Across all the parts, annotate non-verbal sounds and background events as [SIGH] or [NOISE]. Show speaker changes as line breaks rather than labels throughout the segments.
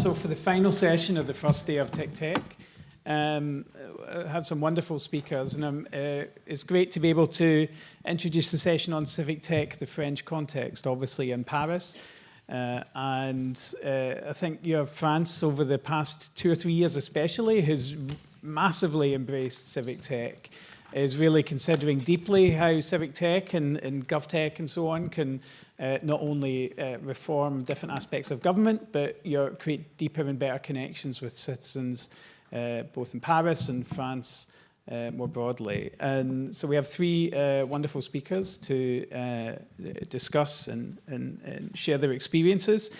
So for the final session of the first day of TICTeC, um, I have some wonderful speakers and uh, it's great to be able to introduce the session on civic tech, the French context, obviously in Paris. Uh, and uh, I think you have France over the past two or three years especially has massively embraced civic tech is really considering deeply how civic tech and, and GovTech and so on can uh, not only uh, reform different aspects of government, but you create deeper and better connections with citizens, uh, both in Paris and France uh, more broadly. And so we have three uh, wonderful speakers to uh, discuss and, and, and, share their experiences.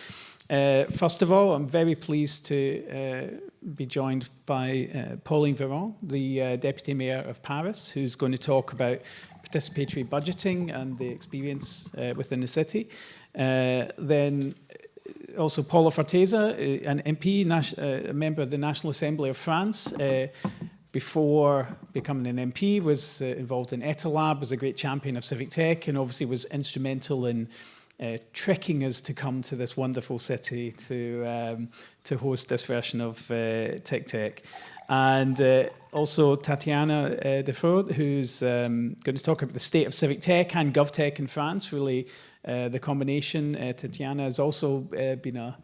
first of all, I'm very pleased to be joined by Pauline Véron, the Deputy Mayor of Paris, who's going to talk about participatory budgeting and the experience uh, within the city. Uh, then uh, also Paula Forteza, uh, an MP, a member of the National Assembly of France, before becoming an MP, was involved in Etalab, was a great champion of civic tech, and obviously was instrumental in uh, tricking us to come to this wonderful city to um, to host this version of uh, TICTeC. And uh, also Tatiana uh, who's um, going to talk about the state of civic tech and GovTech in France, really uh, the combination. Uh, Tatiana has also uh, been a,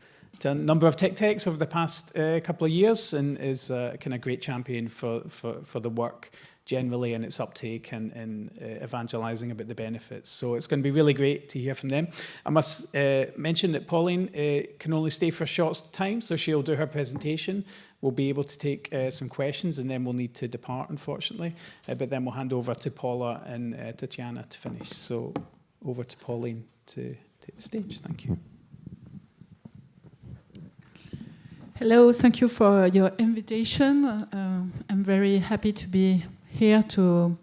a number of TICTeCs over the past uh, couple of years and is kind of great champion for, for, for the work generally and its uptake and, and uh, evangelizing about the benefits. So it's going to be really great to hear from them. I must uh, mention that Pauline uh, can only stay for a short time, so she'll do her presentation. We'll be able to take uh, some questions and then we'll need to depart, unfortunately. Uh, but then we'll hand over to Paula and uh, Tatiana to finish. So over to Pauline to take the stage. Thank you.
Hello, thank you for your invitation. Uh, I'm very happy to be here to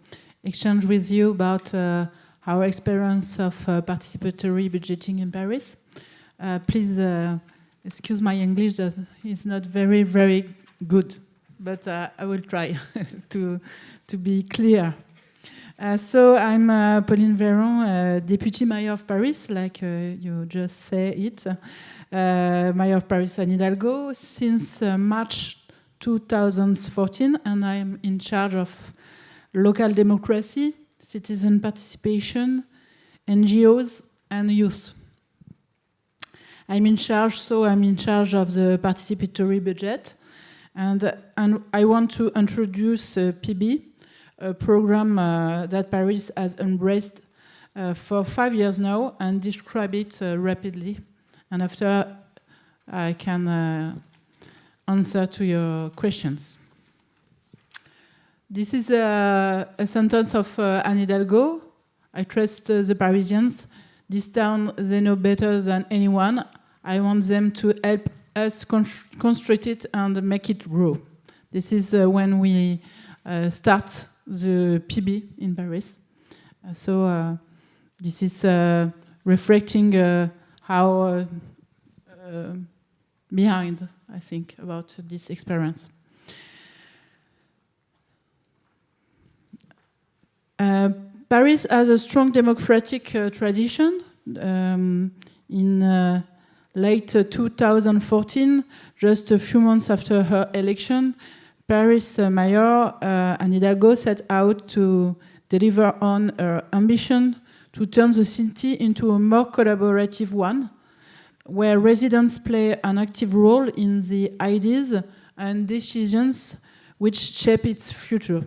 exchange with you about uh, our experience of uh, participatory budgeting in Paris. Please excuse my English is not very, very good, but uh, I will try [LAUGHS] to, to be clear. Uh, so I'm uh, Pauline Véron, uh, Deputy Mayor of Paris, like uh, you just say it. Mayor of Paris Anne Hidalgo since March 2014 and I'm in charge of local democracy, citizen participation, NGOs, and youth. I'm in charge, so I'm in charge of the participatory budget. And, and I want to introduce uh, PB, a program uh, that Paris has embraced uh, for five years now, and describe it uh, rapidly. And after, I can uh, answer to your questions. This is a, a sentence of uh, Anne Hidalgo. I trust uh, the Parisians. This town, they know better than anyone. I want them to help us construct it and make it grow. This is uh, when we uh, start the PB in Paris. Uh, so uh, this is reflecting how behind, I think, about this experience. Uh, Paris has a strong democratic uh, tradition. Um, in uh, late 2014, just a few months after her election, Paris Mayor Anne Hidalgo set out to deliver on her ambition to turn the city into a more collaborative one, where residents play an active role in the ideas and decisions which shape its future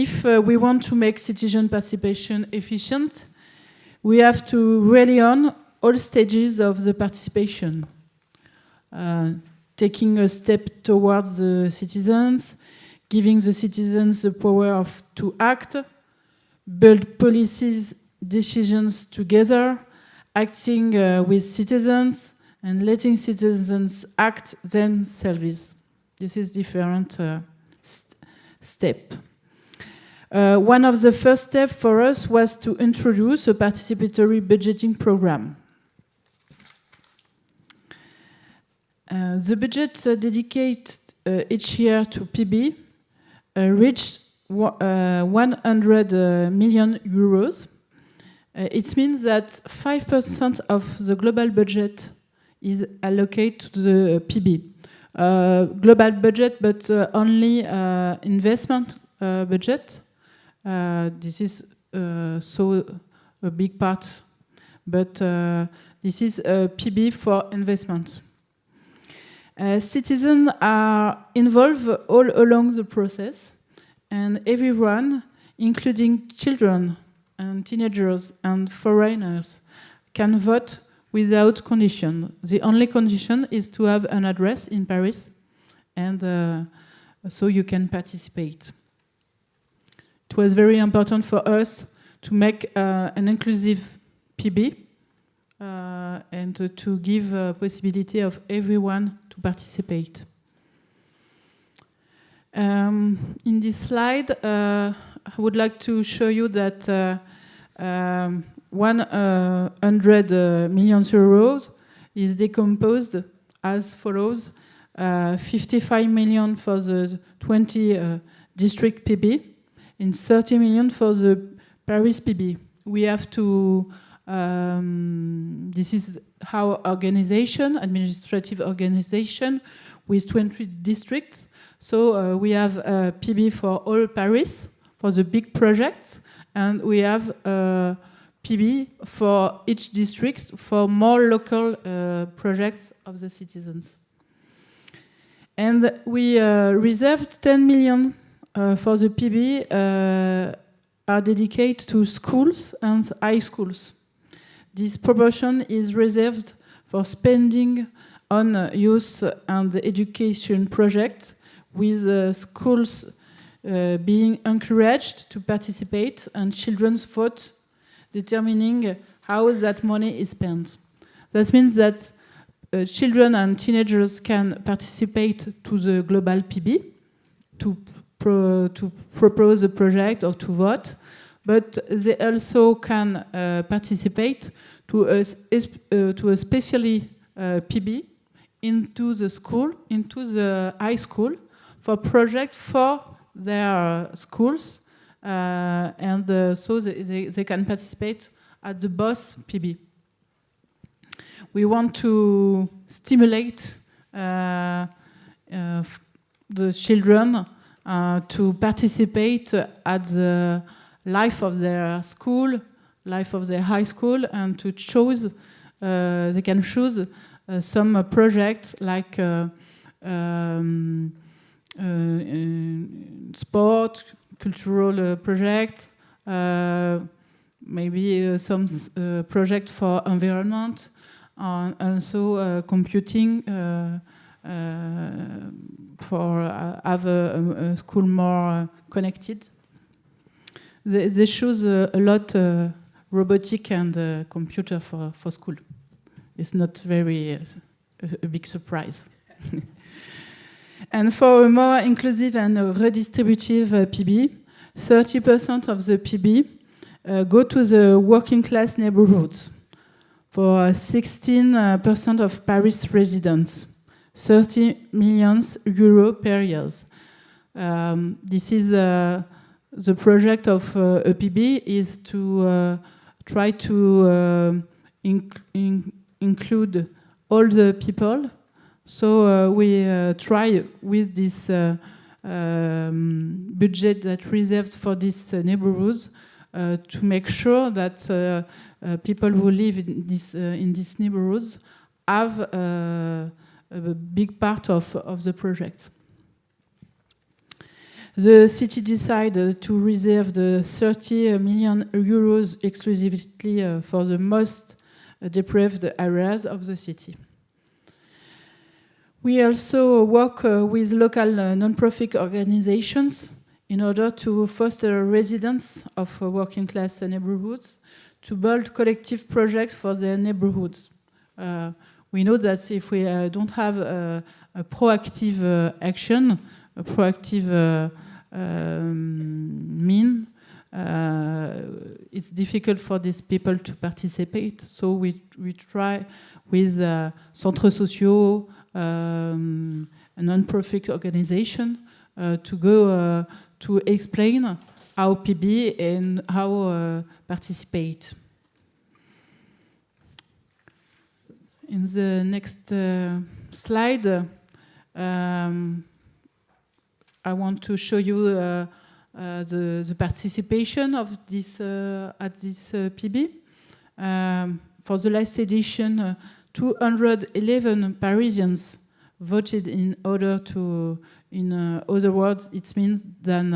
if uh, we want to make citizen participation efficient, we have to rely on all stages of the participation. Uh, taking a step towards the citizens, giving the citizens the power of, to act, build policies, decisions together, acting uh, with citizens, and letting citizens act themselves. This is different uh, st step. Uh, one of the first steps for us was to introduce a participatory budgeting program. Uh, the budget uh, dedicated uh, each year to PB uh, reached uh, 100 million euros. it means that 5% of the global budget is allocated to the PB. Global budget, but only investment budget. Uh, this is uh, so a big part, but this is a PB for investment. citizens are involved all along the process, and everyone, including children and teenagers and foreigners, can vote without condition. The only condition is to have an address in Paris, and uh, so you can participate. It was very important for us to make uh, an inclusive PB uh, and to, to give a possibility of everyone to participate. Um, in this slide, uh, I would like to show you that uh, um, 100 uh, million euros is decomposed as follows. Uh, 55 million for the 20 uh, district PB and 30 million for the Paris PB. We have to, um, this is our organization, administrative organization with 20 districts. So uh, we have a PB for all Paris, for the big projects, and we have a PB for each district for more local uh, projects of the citizens. And we uh, reserved 10 million uh, for the PB uh, are dedicated to schools and high schools. This proportion is reserved for spending on uh, youth and education projects with uh, schools being encouraged to participate and children's vote determining how that money is spent. That means that uh, children and teenagers can participate to the global PB to, pro to propose a project or to vote, but they also can uh, participate to a, uh, to a specially uh, PB into the school, into the high school for project for their schools uh, and uh, so they, they, they, can participate at the BOSS PB. We want to stimulate uh, the children to participate at the life of their school, life of their high school, and to choose, uh, they can choose uh, some uh, projects like um, sport, cultural uh, project, uh, maybe uh, some project for environment, and also computing Uh, for uh, have a, a, school more uh, connected. They, they choose a lot robotic and computer for, for school. It's not very a, a big surprise. [LAUGHS] And for a more inclusive and redistributive uh, PB, 30% of the PB uh, go to the working class neighborhoods. For 16% of Paris residents, 30 million euro per year. Um, this is uh, the project of uh, PB is to uh, try to uh, inc in include all the people so uh, we uh, try with this um, budget that reserved for these neighborhoods to make sure that people who live in, this, in these neighborhoods have a big part of, of the project. The city decided to reserve the 30 million euros exclusively uh, for the most deprived areas of the city. We also work uh, with local uh, non-profit organizations in order to foster residents of working class neighborhoods to build collective projects for their neighborhoods. Uh, we know that if we uh, don't have a, a proactive uh, action, a proactive um, mean, it's difficult for these people to participate. So we, we try with centres sociaux, um, a non-profit organization uh, to go uh, to explain how PB and how uh, participate. In the next uh, slide, um, I want to show you uh, uh, the, the, participation of this uh, at this uh, PB. Um, for the last edition, uh, 211 Parisians voted in order to, in other words, it means than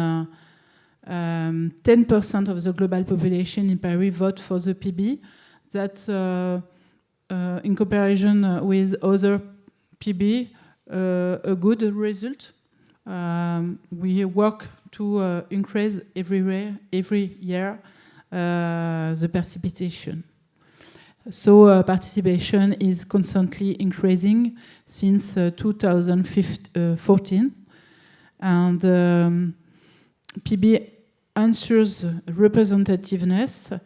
10% um, of the global population in Paris vote for the PB. That's in comparison with other PB, a good result. Um, we work to uh, increase everywhere, every year uh, the participation. So uh, participation is constantly increasing since 2014. And um, PB ensures representativeness.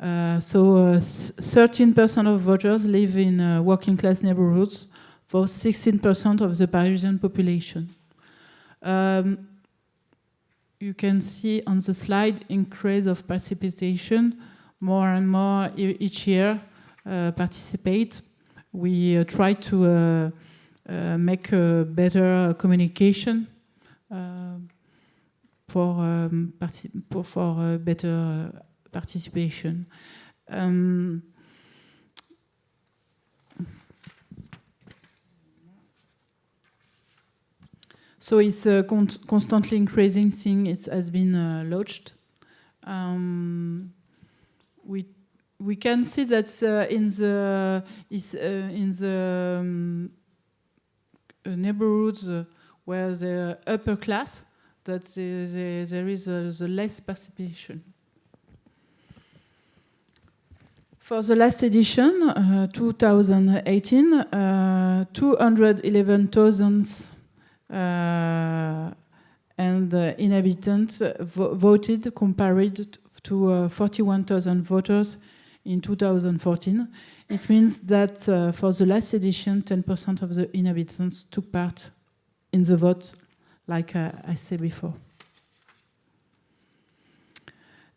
Uh, so 13% of voters live in uh, working class neighborhoods for 16% of the Parisian population. Um, you can see on the slide increase of participation, more and more each year uh, participate. We uh, try to uh, uh make a better communication uh, for, um, for better participation. Um, So it's a con constantly increasing thing. It has been uh, launched. Um, we we can see that uh, in the is uh, in the um, uh, neighborhoods uh, where the upper class that the, the, there is the less participation. For the last edition, uh, 2018, uh, 211,000 uh, and inhabitants vo voted compared to uh, 41,000 voters in 2014. It means that uh, for the last edition, 10% of the inhabitants took part in the vote, like uh, I said before.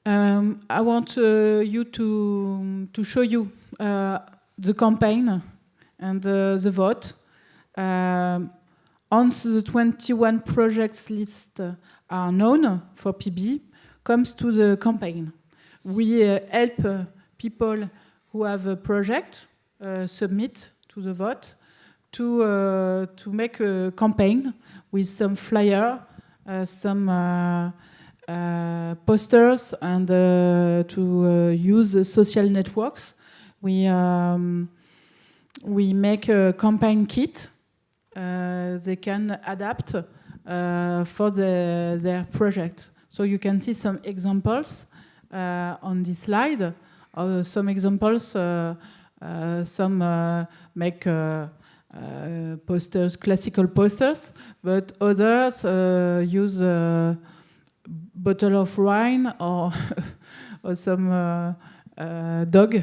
Um, I want uh, you to, to show you uh, the campaign and the vote. Um, once the 21 projects list are known for PB, comes to the campaign. We uh, help uh, people who have a project uh, submit to the vote to, uh, to make a campaign with some flyer, uh, some uh, Uh, posters, and uh, to uh, use social networks. We, um, we make a campaign kit uh, they can adapt uh, for the, their project. So you can see some examples uh, on this slide. some examples, some make posters, classical posters, but others use bottle of wine or, [LAUGHS] or some uh, uh, dog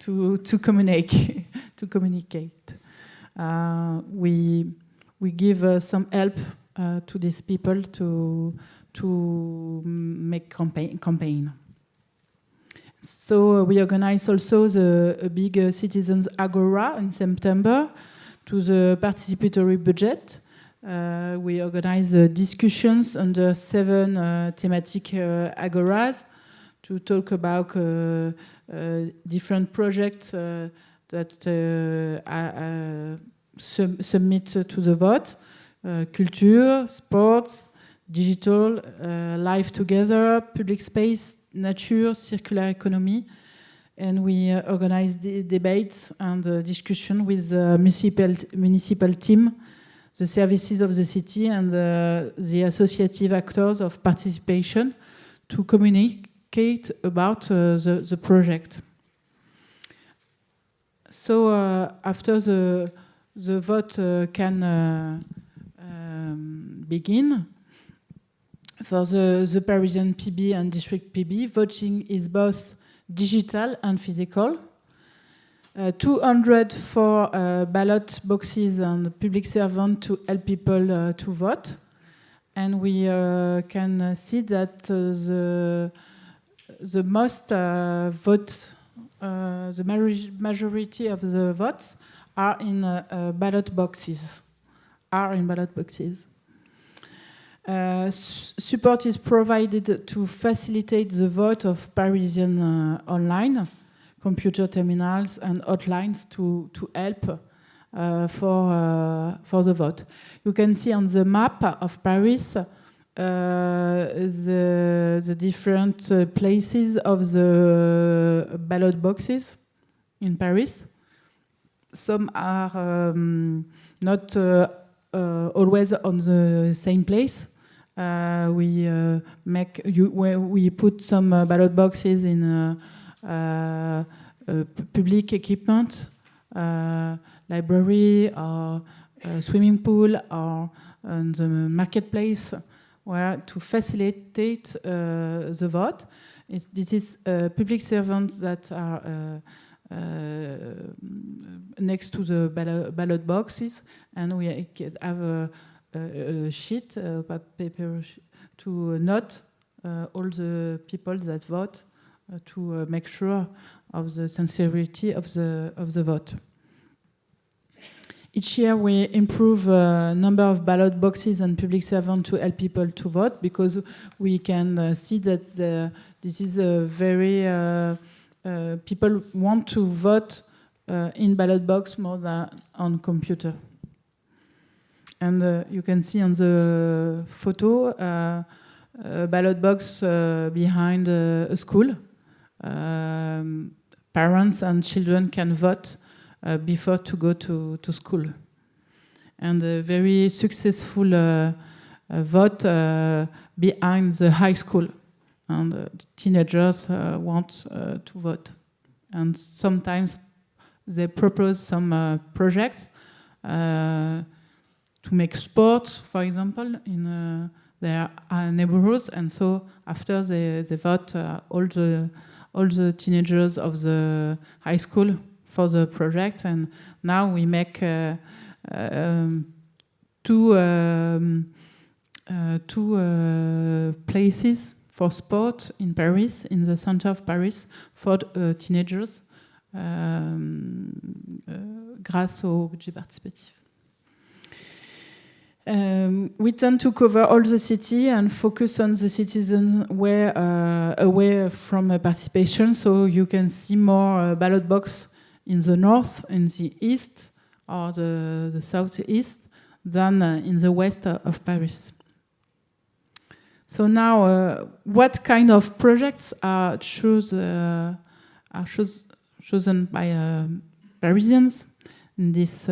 to to communicate [LAUGHS] to communicate. Uh, we we give uh, some help uh, to these people to to make campaign campaign. So we organize also the a big citizens agora in September to the participatory budget. Uh, we organize uh, discussions under seven thematic agoras to talk about different projects that uh, uh, sub submit to the vote. Uh, culture, sports, digital, life together, public space, nature, circular economy. And we organize debates and discussion with the municipal, municipal team the services of the city and the, the associative actors of participation to communicate about uh, the, the project. So uh, after the, the vote uh, can uh, um, begin, for the, the Parisian PB and district PB, voting is both digital and physical. Uh, 204 uh, ballot boxes and public servant to help people uh, to vote. And we can see that the, the most vote uh, the majority of the votes are in uh, uh, ballot boxes. Are in ballot boxes. Uh, support is provided to facilitate the vote of Parisian uh, online, computer terminals and hotlines to, to help uh, for, uh, for the vote. You can see on the map of Paris uh, the, the different uh, places of the ballot boxes in Paris. Some are um, not uh, always on the same place. Uh, we uh, make you, we put some uh, ballot boxes in public equipment, library or swimming pool or the marketplace where to facilitate uh, the vote. It, this is uh, public servants that are uh, uh next to the ballot, boxes, and we have a, a, a sheet, a paper to note uh, all the people that vote uh, to make sure of the sincerity of the of the vote. Each year we improve uh, number of ballot boxes and public servants to help people to vote because we can uh, see that the, this is a very, uh, uh, people want to vote uh, in ballot box more than on computer. And uh, you can see on the photo a ballot box behind a school. Um, parents and children can vote uh, before to go to, to school. And a very successful uh, uh, vote behind the high school. And teenagers want to vote. And sometimes they propose some projects to make sports, for example, in uh, their uh, neighborhoods. And so after they, they vote, uh, all the all the teenagers of the high school for the project. And now we make uh, um, two, um, uh, two uh, places for sport in Paris, in the center of Paris, for teenagers, um, grâce au budget participatif. Um, we tend to cover all the city and focus on the citizens where, uh, away from uh, participation, so you can see more uh, ballot box in the north, in the east, or the, the southeast than uh, in the west of Paris. So now, uh, what kind of projects are, choose, uh, are chosen by uh, Parisians in this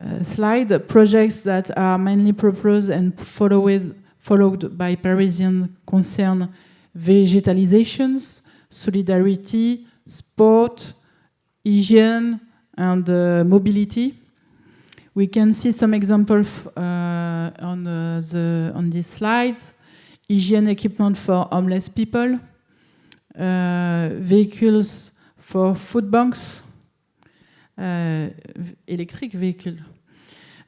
uh, slide? Projects that are mainly proposed and followed, followed by Parisian concern végétalizations, solidarity, sport, hygiene and uh, mobility. We can see some examples uh, on, uh, the, on these slides. Hygiene equipment for homeless people, uh, vehicles for food banks, Euh, electric vehicle,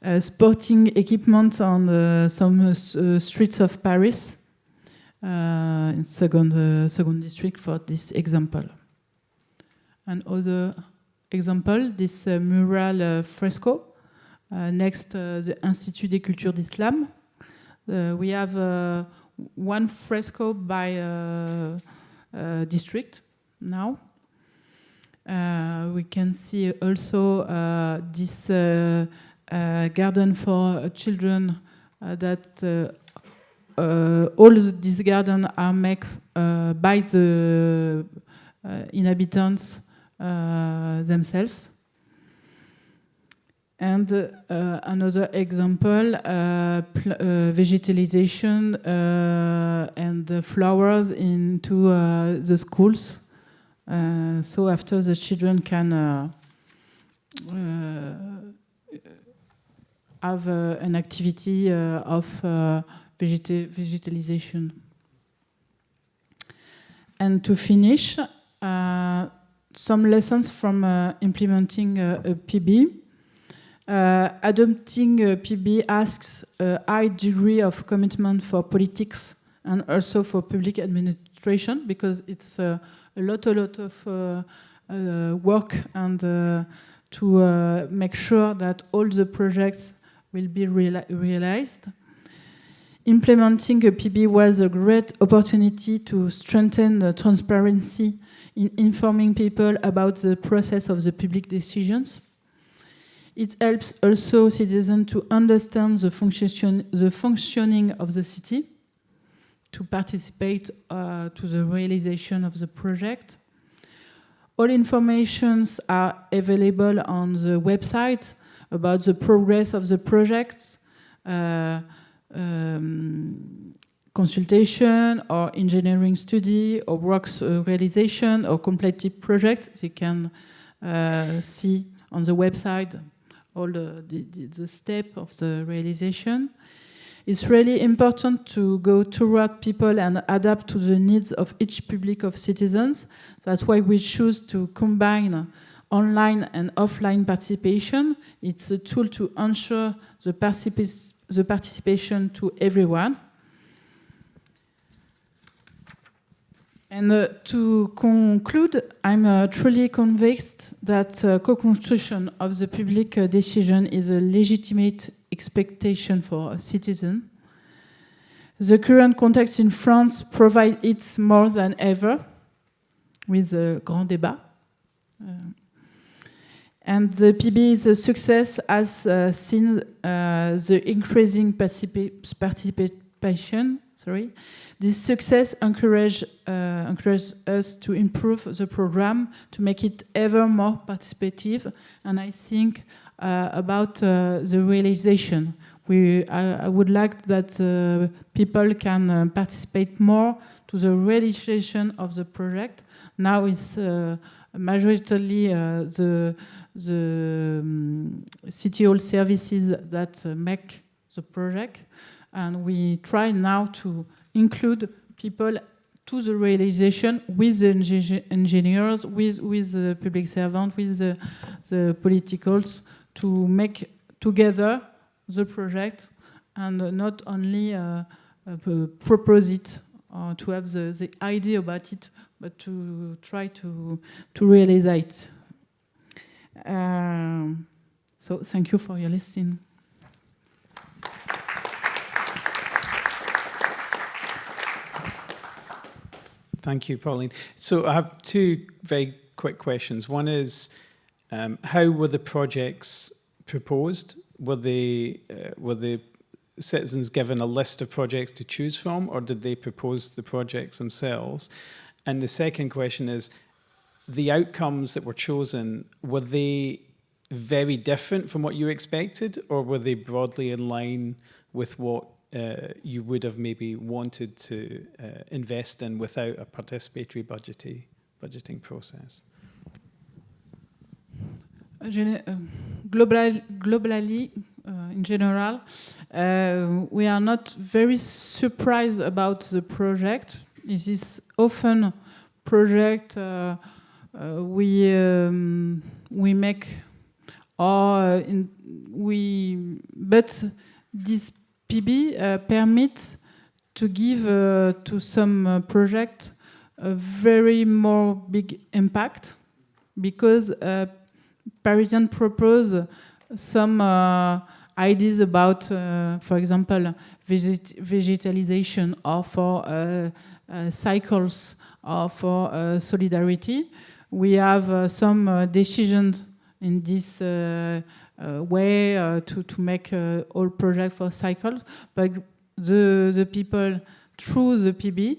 uh, sporting equipment on uh, some uh, uh, streets of Paris, in second, second district for this example. And Another example, this uh, mural uh, fresco uh, next the Institut des Cultures d'Islam. we have one fresco by district now. We can see also this garden for children that uh, all these gardens are made uh, by the uh, inhabitants uh, themselves. And uh, another example, uh, vegetalization and flowers into the schools. So after the children can have uh, an activity uh, of uh, vegetalization. And to finish, some lessons from uh, implementing uh, a PB. Uh, adopting a PB asks a high degree of commitment for politics and also for public administration because it's uh, a lot, a lot of uh, uh, work and uh, to make sure that all the projects will be reali realized. Implementing a PB was a great opportunity to strengthen the transparency in informing people about the process of the public decisions. It helps also citizens to understand the, function, the functioning of the city, to participate uh, to the realization of the project. All informations are available on the website about the progress of the project, uh, um, consultation or engineering study or works uh, realization or completed project. They can uh, see on the website all the, the, the step of the realization. It's really important to go toward people and adapt to the needs of each public of citizens. That's why we choose to combine online and offline participation. It's a tool to ensure the, particip the participation to everyone. And uh, to conclude, I'm uh, truly convinced that uh, co-construction of the public uh, decision is a legitimate expectation for a citizen. The current context in France provides it more than ever with the Grand Débat. Uh, and the PB is a success as uh, seen the increasing participa participation. Sorry, this success encourage uh, encourages us to improve the program to make it ever more participative. And I think uh, about uh, the realization. We, I, I, would like that uh, people can participate more to the realization of the project. Now it's majority the the um, city hall services that uh, make the project. And we try now to include people to the realization with the engineers, with, with the public servant, with the, the politicals to make together the project and not only uh, uh, propose it or to have the, the idea about it, but to try to, to realize it. Um, so thank you for your listening.
Thank you, Pauline. So I have two very quick questions. One is, um, how were the projects proposed? Were they uh, were the citizens given a list of projects to choose from, or did they propose the projects themselves? And the second question is, the outcomes that were chosen, were they very different from what you expected or were they broadly in line with what uh, you would have maybe wanted to uh, invest in without a participatory budgeting, budgeting process?
Uh, global, globally, uh, in general, uh, we are not very surprised about the project. It is often project uh, uh, we um, we make or in, we but this PB uh, permits to give uh, to some project a very more big impact because Parisian propose some uh, ideas about, uh, for example, veget vegetalization or for uh, cycles or for solidarity. We have uh, some uh, decisions in this uh, Uh, way uh, to, to make uh, all projects for cycles, but the, the people through the PB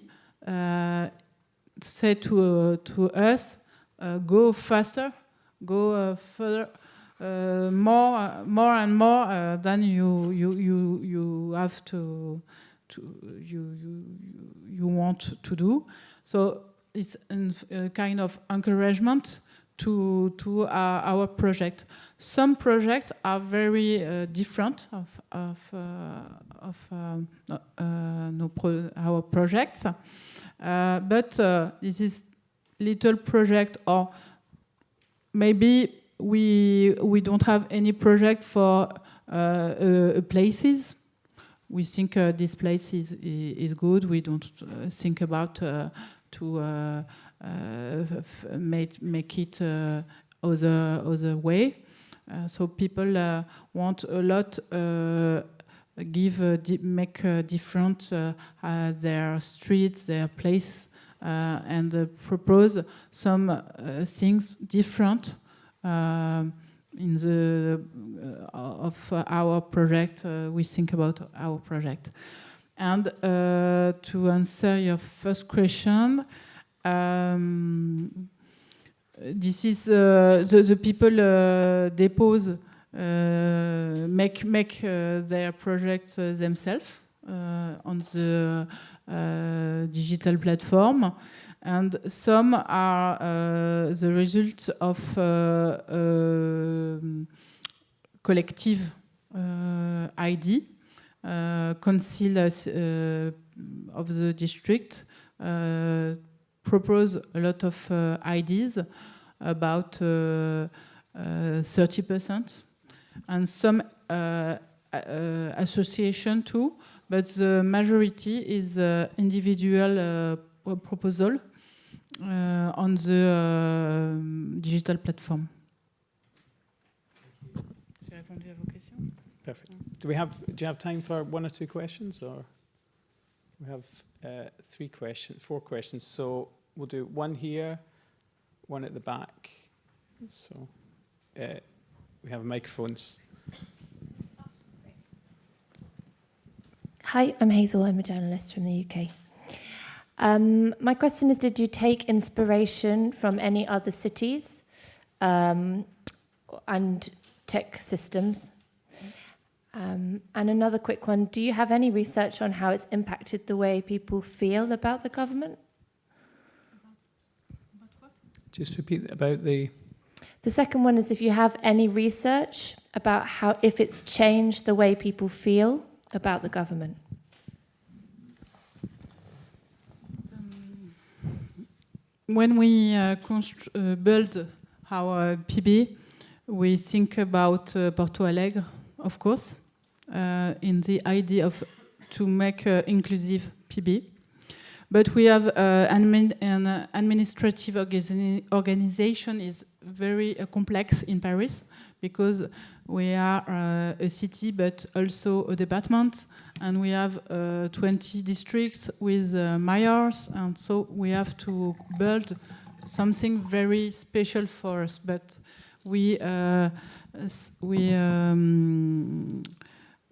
say to, to us, go faster, go further, uh, more, uh, more and more uh, than you you you you have to to you you you want to do. So it's a kind of encouragement to, to uh, our project. Some projects are very uh, different of, of, uh, of um, uh, no pro our projects, uh, but uh, this is little project or maybe we, we don't have any project for places we think uh, this place is, is good. We don't uh, think about uh, to uh, make, make it uh, other, other way. Uh, so people uh, want a lot give uh, make uh, different uh, their streets, their place, and propose some things different in the of our project. we think about our project. And to answer your first question, um, this is uh, the, the, people uh, depose uh, make make uh, their projects uh, themselves on the digital platform. And some are uh, the result of uh, uh, collective ID, council of the district propose a lot of ideas about 30% and some uh, uh, association too, but the majority is uh, individual proposal on the digital platform.
Perfect. Do we have do you have time for one or two questions or we have uh, three questions, four questions. So we'll do one here, one at the back. So uh, we have microphones.
Hi, I'm Hazel. I'm a journalist from the UK. Um, my question is, did you take inspiration from any other cities um, and tech systems? Um, and another quick one, do you have any research on how it's impacted the way people feel about the government?
Just repeat about the
the second one is if you have any research about how, if it's changed the way people feel about the government.
Um, when we uh, uh, build our PB, we think about uh, Porto Alegre, of course, uh, in the idea of to make inclusive PB. But we have uh, an, an administrative organization is very uh, complex in Paris because we are uh, a city but also a department. And we have uh, 20 districts with uh, mayors. And so we have to build something very special for us. But we uh, we um,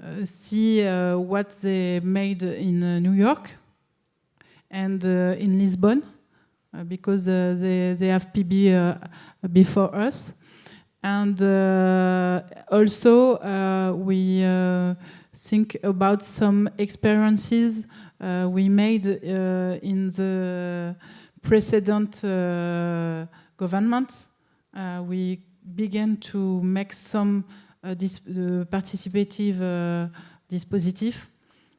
uh, see what they made in New York and in Lisbon because they, they have PB before us. And uh, also, uh, we uh, think about some experiences we made in the precedent government. we began to make some uh, this, uh, participative uh, dispositif.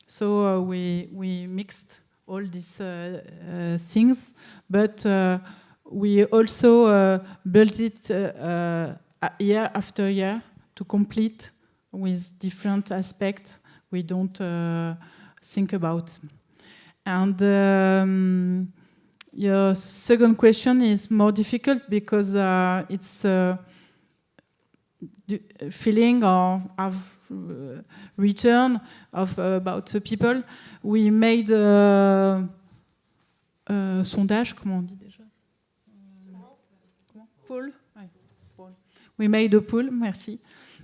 So we, we mixed all these things, but we also uh, built it uh, uh, year after year to complete with different aspects we don't think about. And um, your second question is more difficult because uh, it's a feeling or of uh, return of uh, about the people. We made a, a sondage, comment on dit pool. We made a pool, merci.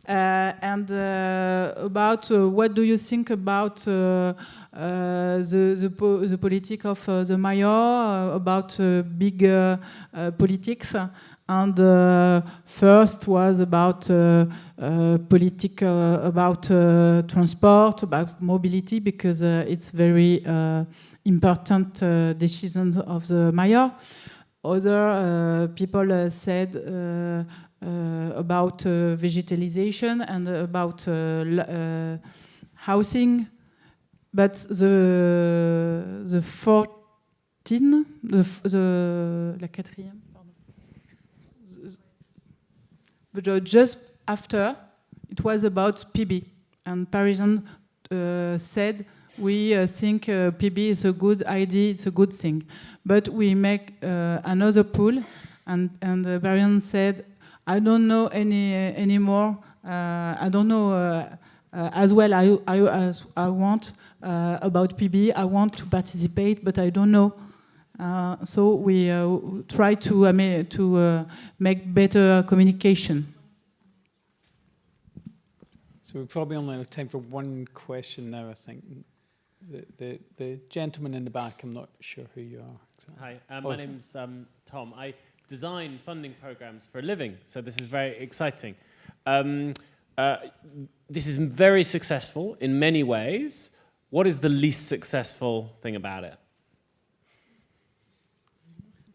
Uh, and uh, about uh, what do you think about uh, uh, the the, po the politics of uh, the mayor, about big politics? And first was about politics about transport, about mobility, because it's very important decisions of the mayor. Other uh, people uh, said uh, about vegetalization and about housing, but the the 14, the, the la quatrième, But just after, it was about PB, and Parisians uh, said we uh, think uh, PB is a good idea, it's a good thing. But we make uh, another pool, and, and uh, Barian said, I don't know any uh, anymore. Uh, I don't know uh, uh, as well I, I, as I want uh, about PB. I want to participate, but I don't know. Uh, so we uh, try to, uh, ma- to uh, make better communication.
So we probably only have time for one question now, I think. The, the, the gentleman in the back, I'm not sure who you are. exactly.
Hi, um,
Oh.
my name's um, Tom. I design funding programs for a living, so this is very exciting. Um, uh, this is very successful in many ways. What is the least successful thing about it?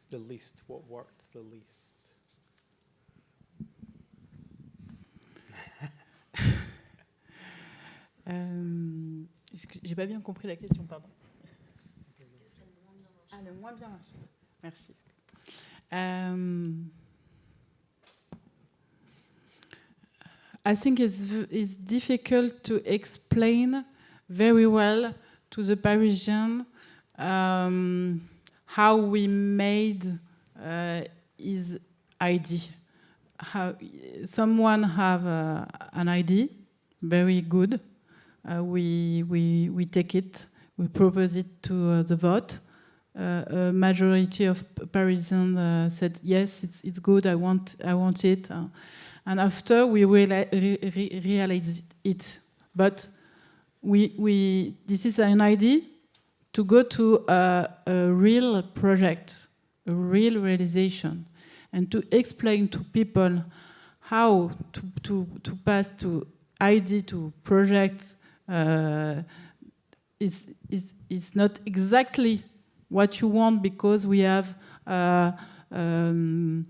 The least, what worked the least?
Excuse- J'ai pas bien compris la question, pardon. Ah, le moins bien marché. Merci. Um, I think it's, it's difficult to explain very well to the Parisian um, how we made uh, his ID. How, someone have uh, an ID, very good, uh, we, we, we take it, we propose it to uh, the vote. Uh, a majority of Parisians uh, said yes, it's, it's good. I want I want it, uh, and after we reali- re- it. But we we this is an idea to go to a, a real project, a real realization, and to explain to people how to to, to pass to idea to project uh, is, is, is not exactly what you want because we have uh, um,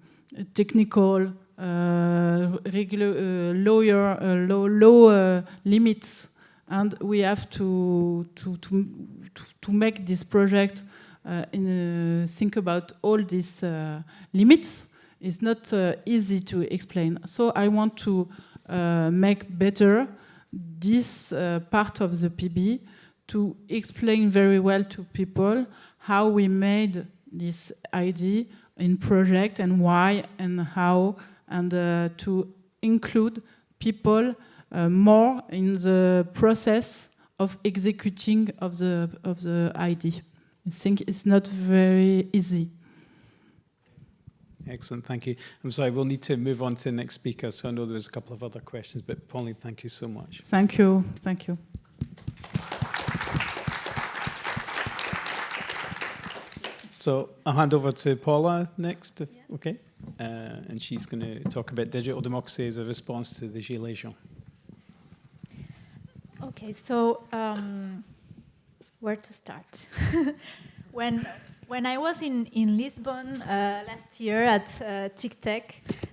technical, uh, regular, uh, uh, law uh, limits, and we have to, to, to, to- make this project uh, in, think about all these limits. It's not easy to explain. So I want to make better this uh, part of the PB to explain very well to people how we made this idea in project and why and how and uh, to include people uh, more in the process of executing of the of the idea. I think it's not very easy.
Excellent, thank you. I'm sorry, we'll need to move on to the next speaker. So I know there was a couple of other questions, but Pauline, thank you so much.
Thank you. Thank you.
So I'll hand over to Paula next, if, okay? Uh, and she's going to talk about digital democracy as a response to the Gilets jaunes.
Okay, so um, where to start? [LAUGHS] when when I was in in Lisbon uh, last year at uh, TICTeC,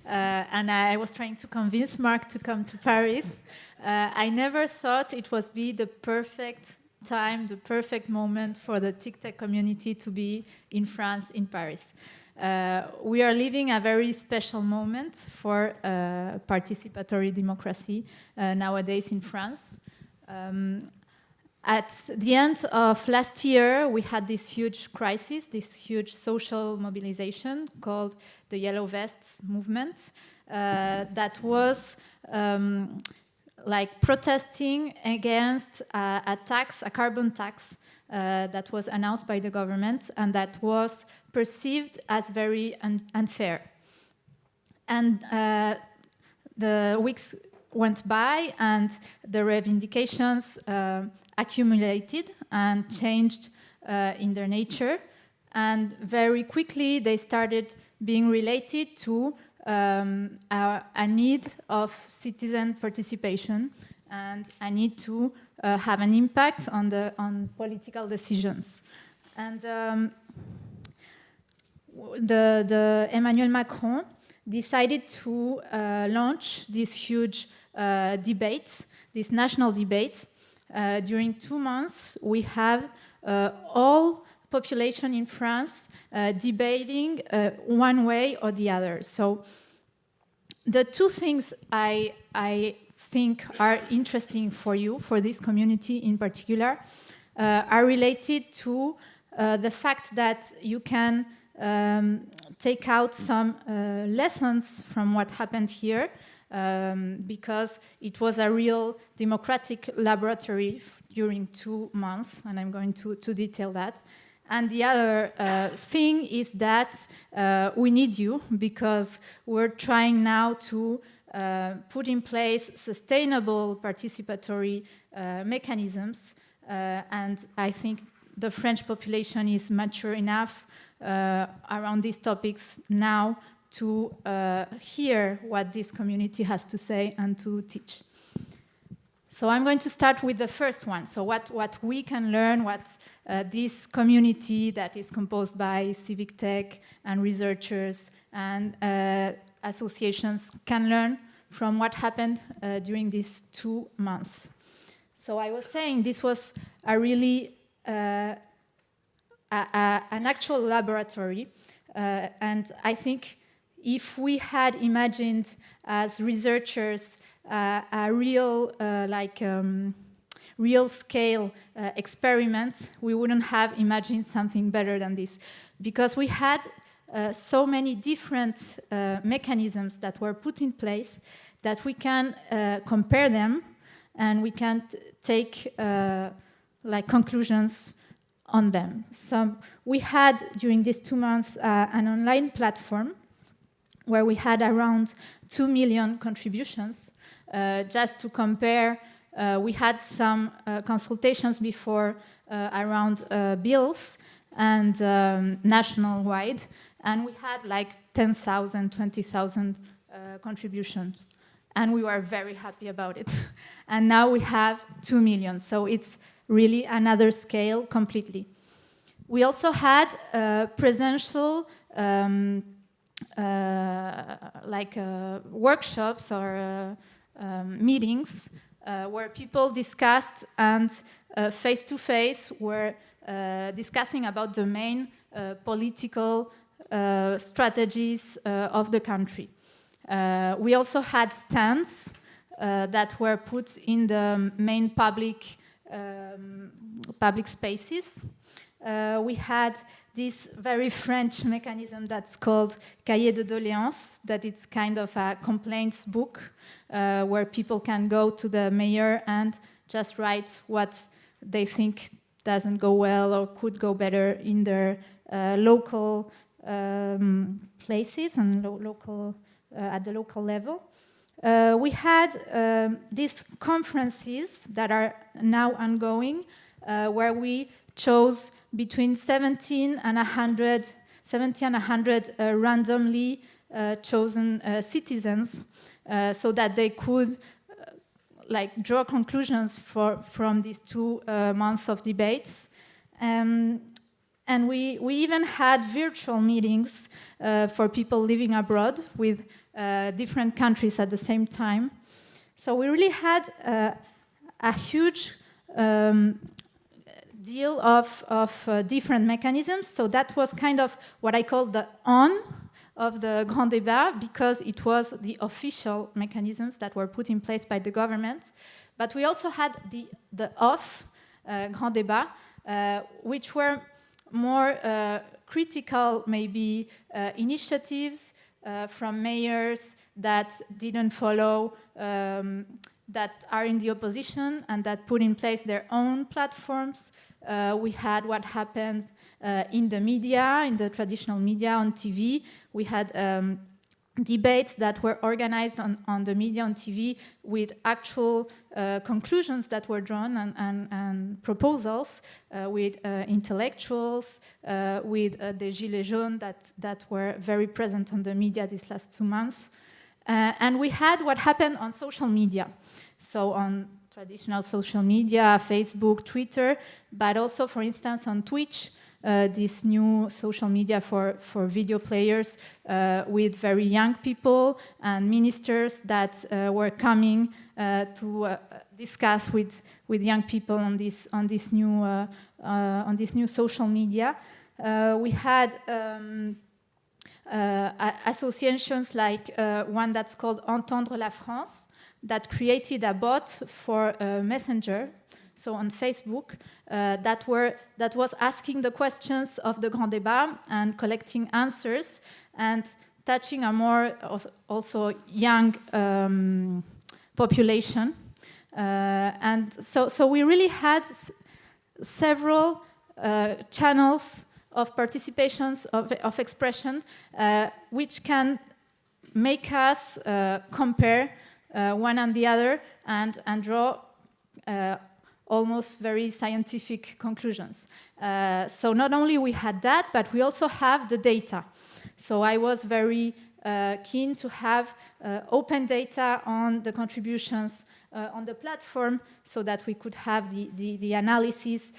uh, and I was trying to convince Mark to come to Paris, uh, I never thought it was be the perfect time, the perfect moment for the TICTeC community to be in France, in Paris. Uh, we are living a very special moment for uh, participatory democracy uh, nowadays in France. Um, at the end of last year, we had this huge crisis, this huge social mobilization called the Yellow Vests movement, uh, that was um, like protesting against uh, a tax, a carbon tax, uh, that was announced by the government and that was perceived as very un- unfair. And uh, the weeks went by and the reivindications uh, accumulated and changed uh, in their nature. And very quickly they started being related to um, a, a need of citizen participation and a need to uh, have an impact on the on political decisions. And um, the, the Emmanuel Macron decided to uh, launch this huge uh, debate, this national debate. Uh, during two months, we have uh, all population in France uh, debating uh, one way or the other. So the two things I, I think are interesting for you, for this community in particular, uh, are related to uh, the fact that you can um, take out some uh, lessons from what happened here um, because it was a real democratic laboratory during two months, and I'm going to, to detail that. And the other uh, thing is that uh, we need you because we're trying now to uh, put in place sustainable participatory uh, mechanisms. Uh, and I think the French population is mature enough uh, around these topics now to hear what this community has to say and to teach. So I'm going to start with the first one. So what, what we can learn, what uh, this community that is composed by civic tech and researchers and uh, associations can learn from what happened uh, during these two months. So I was saying this was a really uh, a, a, an actual laboratory, uh, and I think if we had imagined as researchers uh, a real like um, real scale uh, experiment, we wouldn't have imagined something better than this. Because we had uh, so many different uh, mechanisms that were put in place that we can uh, compare them and we can take uh, like conclusions on them. So we had during these two months uh, an online platform where we had around 2 million contributions just to compare we had some uh, consultations before uh, around bills and um, national-wide, and we had like 10,000, 20,000 contributions and we were very happy about it. [LAUGHS] and now we have 2 million, so it's really another scale completely. We also had uh, presential um, uh, like uh, workshops or um, meetings uh, where people discussed and face to face were uh, discussing about the main uh, political strategies of the country. we also had stands that were put in the main public um, public spaces. Uh, we had this very French mechanism that's called Cahier de doléances, that it's kind of a complaints book uh, where people can go to the mayor and just write what they think doesn't go well or could go better in their uh, local um, places and lo local uh, at the local level. Uh, we had um, these conferences that are now ongoing, uh, where we chose between 17 and 100, 70 and 100 uh, randomly uh, chosen uh, citizens uh, so that they could uh, like draw conclusions for, from these two uh, months of debates. Um, and we, we even had virtual meetings for people living abroad with different countries at the same time. So we really had a huge um, deal of, of uh, different mechanisms. So that was kind of what I call the on of the Grand Débat because it was the official mechanisms that were put in place by the government. But we also had the, the off uh, Grand Débat, uh, which were more uh, critical, maybe, uh, initiatives uh, from mayors that didn't follow um, that are in the opposition and that put in place their own platforms we had what happened uh, in the media, in the traditional media, on TV. We had um, debates that were organized on, on the media, on TV, with actual uh, conclusions that were drawn and, and, and proposals uh, with uh, intellectuals, uh, with uh, the Gilets jaunes that, that were very present on the media these last two months. and we had what happened on social media. So on traditional social media, Facebook, Twitter, but also, for instance, on Twitch, uh, this new social media for, for video players uh, with very young people and ministers that uh, were coming uh, to uh, discuss with, with young people on this, on this, new, uh, on this new social media. we had um, associations like one that's called Entendre la France, that created a bot for a Messenger, so on Facebook, uh, that, were, that was asking the questions of the Grand Débat and collecting answers and touching a more also young um, population. Uh, and so, so we really had several uh, channels of participations, of, of expression, uh, which can make us uh, compare uh, one and the other and, and draw uh, almost very scientific conclusions. Uh, so not only we had that, but we also have the data. So I was very uh, keen to have uh, open data on the contributions uh, on the platform so that we could have the, the, the analysis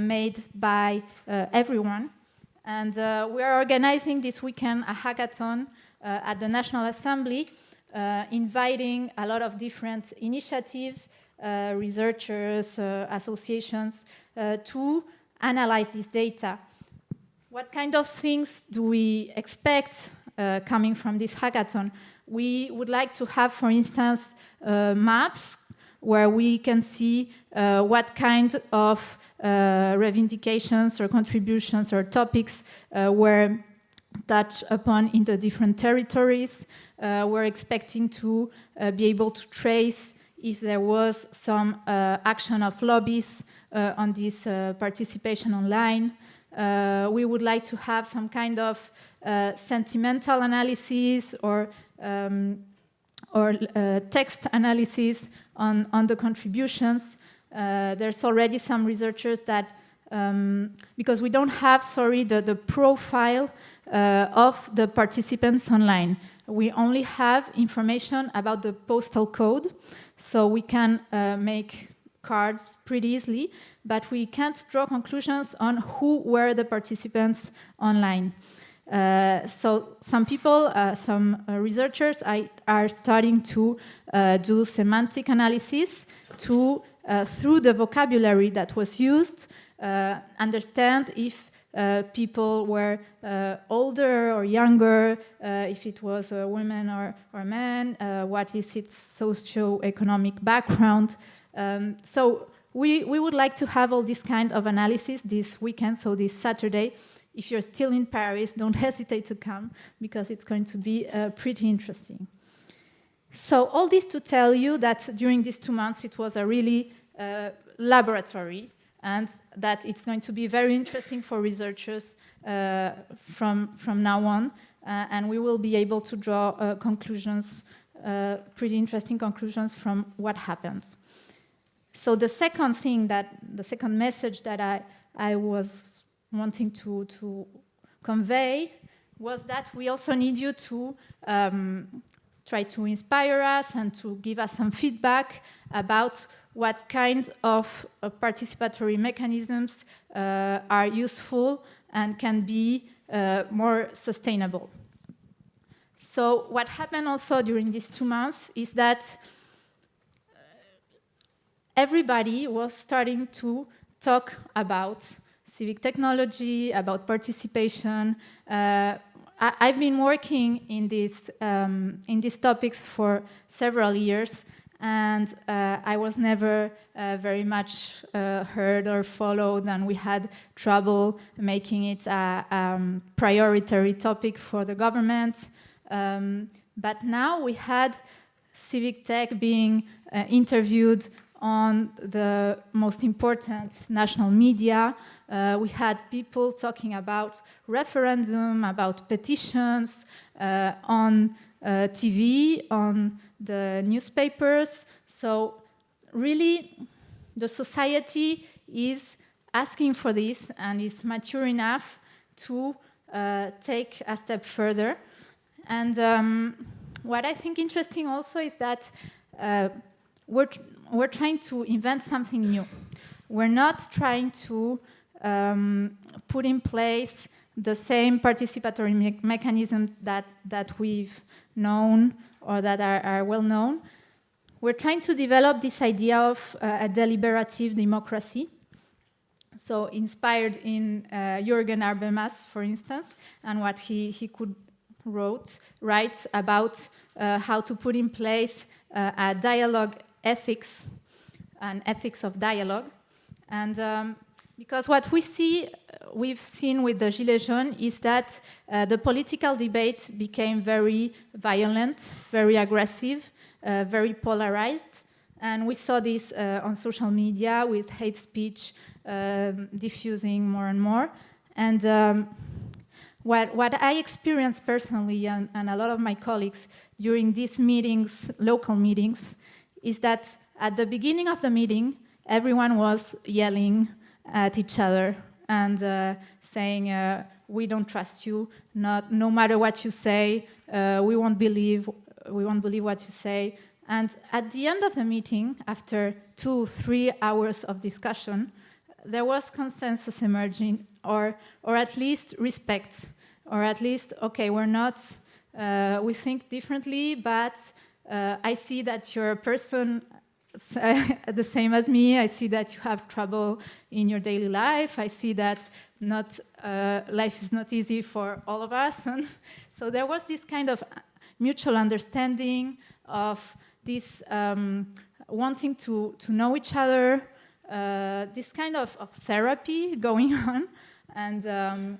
made by everyone. And we are organizing this weekend a hackathon at the National Assembly, inviting a lot of different initiatives uh, researchers, uh, associations, uh, to analyze this data. What kind of things do we expect coming from this hackathon? We would like to have, for instance, maps where we can see uh, what kind of uh, reivindications or contributions or topics uh, were touched upon in the different territories. We're expecting to be able to trace if there was some uh, action of lobbies uh, on this uh, participation online. Uh, we would like to have some kind of uh, sentimental analysis or, um, or uh, text analysis on, on the contributions. there's already some researchers that, um, because we don't have, sorry, the, the profile of the participants online. We only have information about the postal code. So we can uh, make cards pretty easily, but we can't draw conclusions on who were the participants online. Uh, so some people, uh, some uh, researchers I, are starting to uh, do semantic analysis to, uh, through the vocabulary that was used, understand if uh, people were uh, older or younger, uh, if it was a woman or, or man, uh, what is its socio-economic background. Um, so we, we would like to have all this kind of analysis this weekend, so this Saturday. If you're still in Paris, [LAUGHS] don't hesitate to come because it's going to be uh, pretty interesting. So all this to tell you that during these two months it was a really uh, laboratory and that it's going to be very interesting for researchers uh, from, from now on, uh, and we will be able to draw uh, conclusions, uh, pretty interesting conclusions from what happens. So the second thing that, the second message that I, I was wanting to, to convey was that we also need you to um, try to inspire us and to give us some feedback about what kind of uh, participatory mechanisms uh, are useful and can be uh, more sustainable. So what happened also during these two months is that uh, everybody was starting to talk about civic technology, about participation. Uh, I, have been working in, this, um, in these topics for several years, and uh, I was never uh, very much uh, heard or followed, and we had trouble making it a um, priority topic for the government. Um, but now we had civic tech being uh, interviewed on the most important national media. Uh, we had people talking about referendum, about petitions, uh, on TV, on the newspapers. So really, the society is asking for this and is mature enough to uh, take a step further. And um, what I think interesting also is that uh, we're, we're trying to invent something new. We're not trying to um, put in place the same participatory me mechanism that, that we've known or that are, are well known. We're trying to develop this idea of uh, a deliberative democracy. So inspired in uh, Jürgen Habermas, for instance, and what he, he could wrote, write about uh, how to put in place uh, a dialogue ethics, an ethics of dialogue. And um, because what we see, we've seen with the Gilets jaunes is that uh, the political debate became very violent, very aggressive, uh, very polarized. And we saw this uh, on social media with hate speech um, diffusing more and more. And um, what, what I experienced personally, and, and a lot of my colleagues during these meetings, local meetings, is that at the beginning of the meeting, everyone was yelling at each other and uh, saying, uh, we don't trust you, not, no matter what you say, uh, we won't believe, we won't believe what you say. And at the end of the meeting, after two, three hours of discussion, there was consensus emerging, or, or at least respect, or at least, okay, we're not, uh, we think differently, but uh, I see that you're a person [LAUGHS] the same as me. I see that you have trouble in your daily life. I see that not uh, life is not easy for all of us. And [LAUGHS] so there was this kind of mutual understanding of this um, wanting to, to know each other, uh, this kind of, of, therapy [LAUGHS] going on. And um,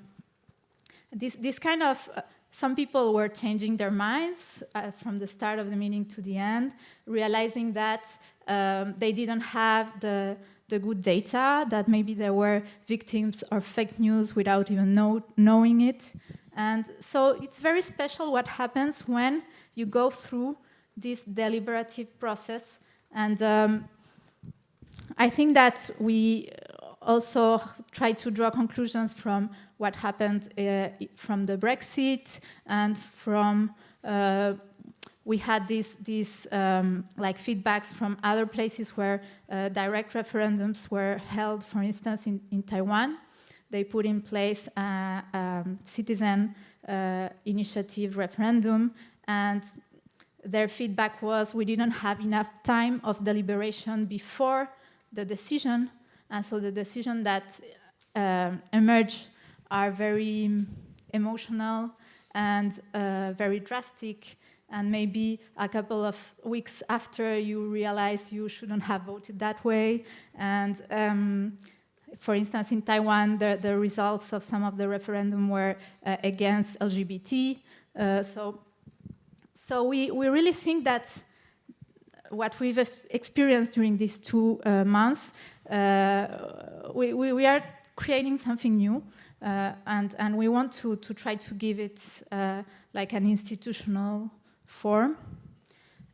this, this kind of, uh, some people were changing their minds uh, from the start of the meeting to the end, realizing that um, they didn't have the, the good data, that maybe there were victims of fake news without even know, knowing it. And so it's very special what happens when you go through this deliberative process. And um, I think that we also try to draw conclusions from what happened uh, from the Brexit and from uh, we had these, these um, like feedbacks from other places where uh, direct referendums were held, for instance, in, in Taiwan. They put in place a um, citizen uh, initiative referendum and their feedback was we didn't have enough time of deliberation before the decision and so the decision that uh, emerge are very emotional and uh, very drastic and maybe a couple of weeks after you realize you shouldn't have voted that way. And um, for instance, in Taiwan, the, the, results of some of the referendum were uh, against LGBT. Uh, so so we, we really think that what we've experienced during these two uh, months, uh, we, we, we, are creating something new. Uh, and, and we want to, to try to give it uh, like an institutional form.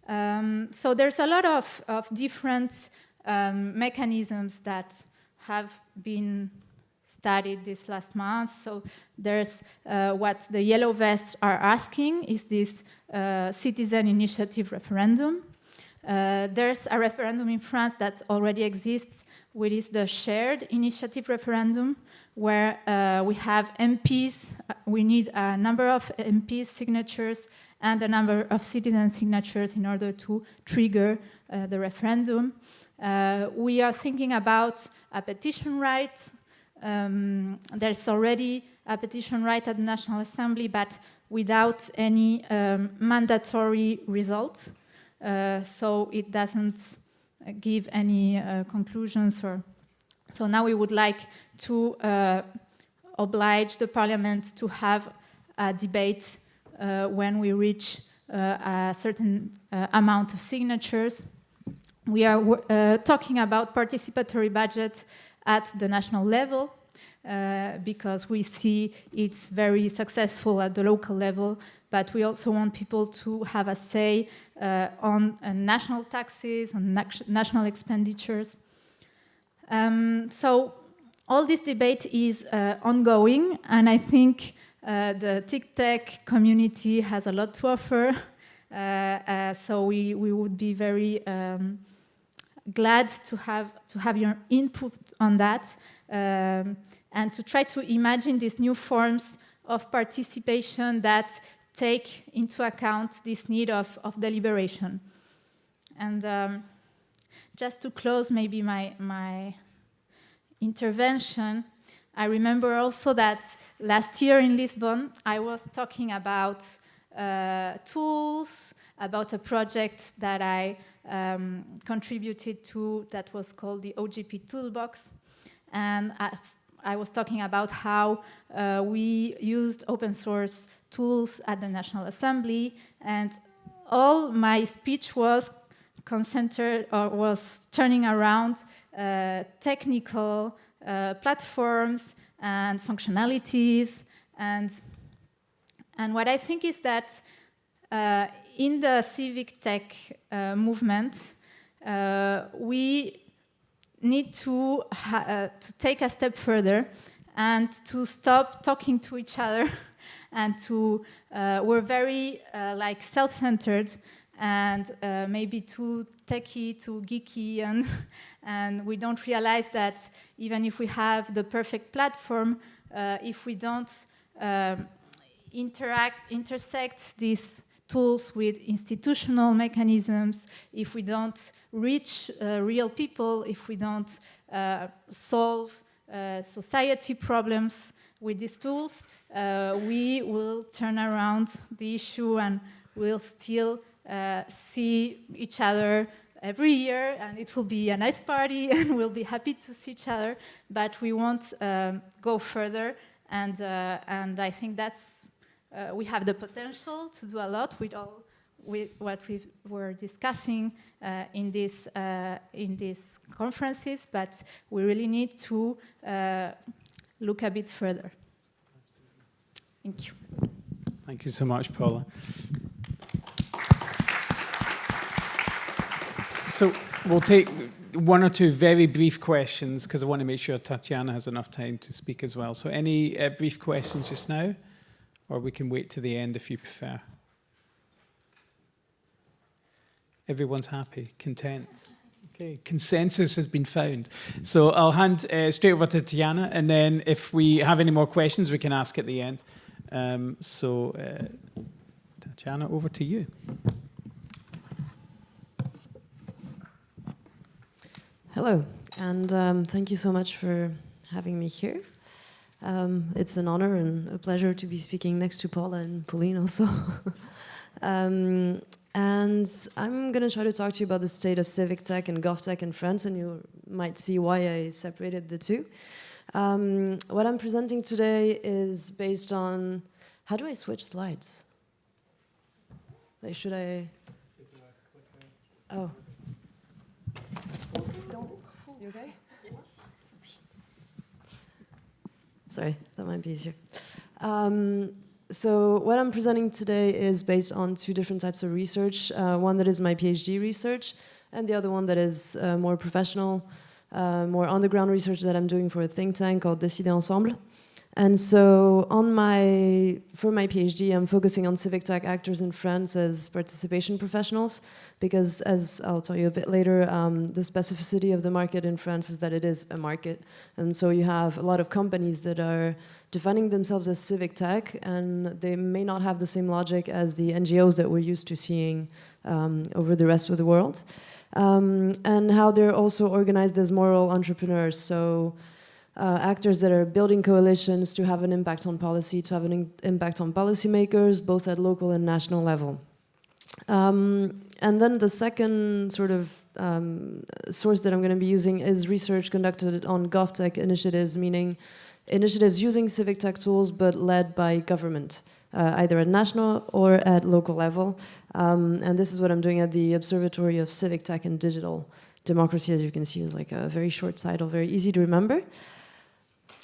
Um, so there's a lot of, of different um, mechanisms that have been studied this last month. So there's uh, what the yellow vests are asking is this uh, citizen initiative referendum. Uh, there's a referendum in France that already exists, which is the shared initiative referendum, where uh, we have MPs, uh, we need a number of MPs signatures and a number of citizen signatures in order to trigger uh, the referendum. Uh, we are thinking about a petition right. Um, there's already a petition right at the National Assembly, but without any um, mandatory results. Uh, so it doesn't give any uh, conclusions or so now we would like to uh, oblige the parliament to have a debate when we reach uh, a certain uh, amount of signatures. We are talking about participatory budget at the national level uh, because we see it's very successful at the local level, but we also want people to have a say uh, on uh, national taxes, on national expenditures. Um, so all this debate is ongoing, and I think uh, the TICTeC community has a lot to offer, uh, uh, so we, we would be very um, glad to have, to have your input on that um, and to try to imagine these new forms of participation that take into account this need of, of deliberation. And um, just to close maybe my, my intervention, I remember also that last year in Lisbon, I was talking about uh, tools, about a project that I um, contributed to that was called the OGP Toolbox. And I, I was talking about how uh, we used open source tools at the National Assembly and all my speech was concentrated or was turning around uh, technical uh, platforms and functionalities. And and what I think is that uh, in the civic tech uh, movement uh, we need to uh, to take a step further and to stop talking to each other [LAUGHS] and to we're very like self-centered and uh, maybe too techy, too geeky, and, [LAUGHS] and we don't realize that even if we have the perfect platform, uh, if we don't um, interact, intersect these tools with institutional mechanisms, if we don't reach uh, real people, if we don't uh, solve uh, society problems with these tools, uh, we will turn around the issue and we'll still uh, see each other every year and it will be a nice party [LAUGHS] and we'll be happy to see each other, but we won't um, go further and, uh, and I think that's, uh, we have the potential to do a lot with all with what we were discussing uh, in, this, uh, in these conferences, but we really need to uh, look a bit further. Thank you.
Thank you so much, Paula. So we'll take one or two very brief questions because I want to make sure Tatiana has enough time to speak as well. So any uh, brief questions just now? Or we can wait to the end if you prefer. Everyone's happy, content. Okay, consensus has been found. So I'll hand uh, straight over to Tatiana and then if we have any more questions we can ask at the end. Um, so uh, Tatiana, over to you.
Hello, and um, thank you so much for having me here. Um, it's an honor and a pleasure to be speaking next to Paula and Pauline also. [LAUGHS] um, and I'm going to try to talk to you about the state of civic tech and gov tech in France, and you might see why I separated the two. Um, what I'm presenting today is based on, how do I switch slides? Like, should I? Oh. Okay? Sorry, that might be easier. Um, so what I'm presenting today is based on two different types of research. Uh, one that is my PhD research, and the other one that is uh, more professional, uh, more underground research that I'm doing for a think tank called Décider Ensemble. And so on my, for my PhD, I'm focusing on civic tech actors in France as participation professionals, because as I'll tell you a bit later, um, the specificity of the market in France is that it is a market. And so you have a lot of companies that are defining themselves as civic tech, and they may not have the same logic as the NGOs that we're used to seeing um, over the rest of the world. Um, and how they're also organized as moral entrepreneurs. So uh, actors that are building coalitions to have an impact on policy, to have an impact on policymakers, both at local and national level. Um, and then the second sort of um, source that I'm going to be using is research conducted on GovTech initiatives, meaning initiatives using civic tech tools but led by government, uh, either at national or at local level. Um, and this is what I'm doing at the Observatory of Civic Tech and Digital Democracy, as you can see, is like a very short title, very easy to remember.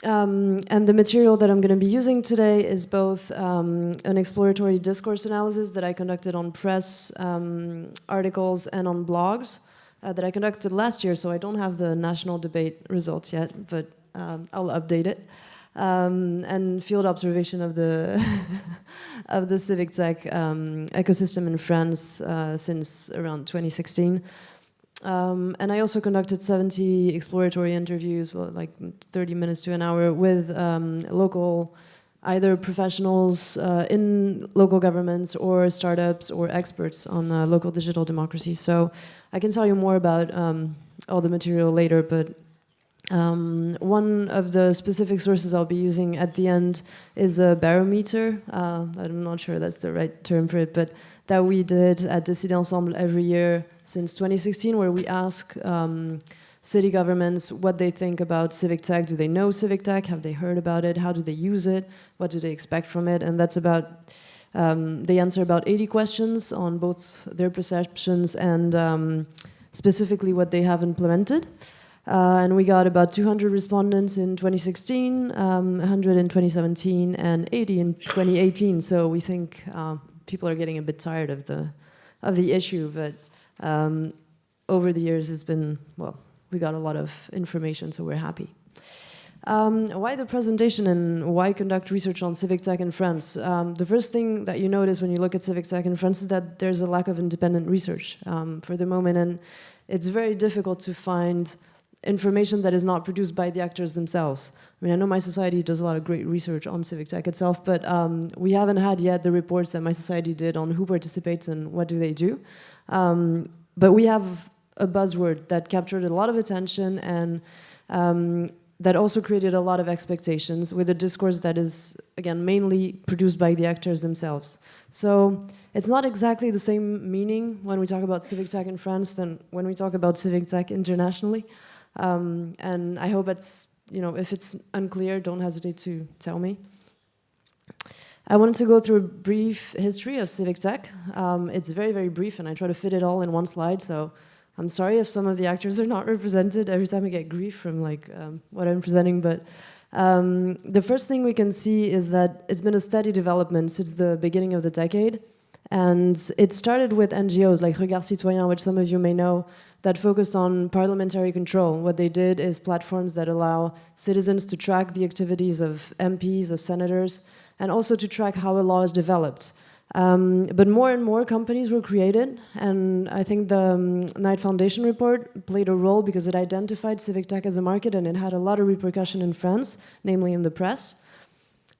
Um, and the material that I'm going to be using today is both um, an exploratory discourse analysis that I conducted on press um, articles and on blogs uh, that I conducted last year, so I don't have the national debate results yet, but um, I'll update it. Um, and field observation of the [LAUGHS] of the civic tech um, ecosystem in France uh, since around 2016. Um, and I also conducted 70 exploratory interviews, well, like 30 minutes to an hour, with um, local, either professionals uh, in local governments or startups or experts on uh, local digital democracy. So I can tell you more about um, all the material later, but Um, one of the specific sources I'll be using at the end is a barometer. Uh, I'm not sure that's the right term for it, but that we did at Décider Ensemble every year since 2016, where we ask um, city governments what they think about civic tech. Do they know civic tech? Have they heard about it? How do they use it? What do they expect from it? And that's about, um, they answer about 80 questions on both their perceptions and um, specifically what they have implemented. Uh, and we got about 200 respondents in 2016, um, 100 in 2017, and 80 in 2018. So we think uh, people are getting a bit tired of the of the issue, but um, over the years it's been well, we got a lot of information, so we're happy. Um, why the presentation and why conduct research on civic tech in France? Um, the first thing that you notice when you look at civic tech in France is that there's a lack of independent research um, for the moment, and it's very difficult to find information that is not produced by the actors themselves. I mean, I know my society does a lot of great research on civic tech itself, but um, we haven't had yet the reports that my society did on who participates and what do they do. Um, but we have a buzzword that captured a lot of attention and um, that also created a lot of expectations with a discourse that is, again, mainly produced by the actors themselves. So it's not exactly the same meaning when we talk about civic tech in France than when we talk about civic tech internationally. Um, and I hope it's, you know, if it's unclear, don't hesitate to tell me. I wanted to go through a brief history of civic tech. Um, it's very, very brief, and I try to fit it all in one slide, so I'm sorry if some of the actors are not represented. Every time I get grief from like um, what I'm presenting, but um, the first thing we can see is that it's been a steady development since the beginning of the decade. And it started with NGOs like Regards Citoyens, which some of you may know, that focused on parliamentary control. What they did is platforms that allow citizens to track the activities of MPs, of senators, and also to track how a law is developed. Um, but more and more companies were created, and I think the um, Knight Foundation report played a role because it identified civic tech as a market and it had a lot of repercussion in France, namely in the press.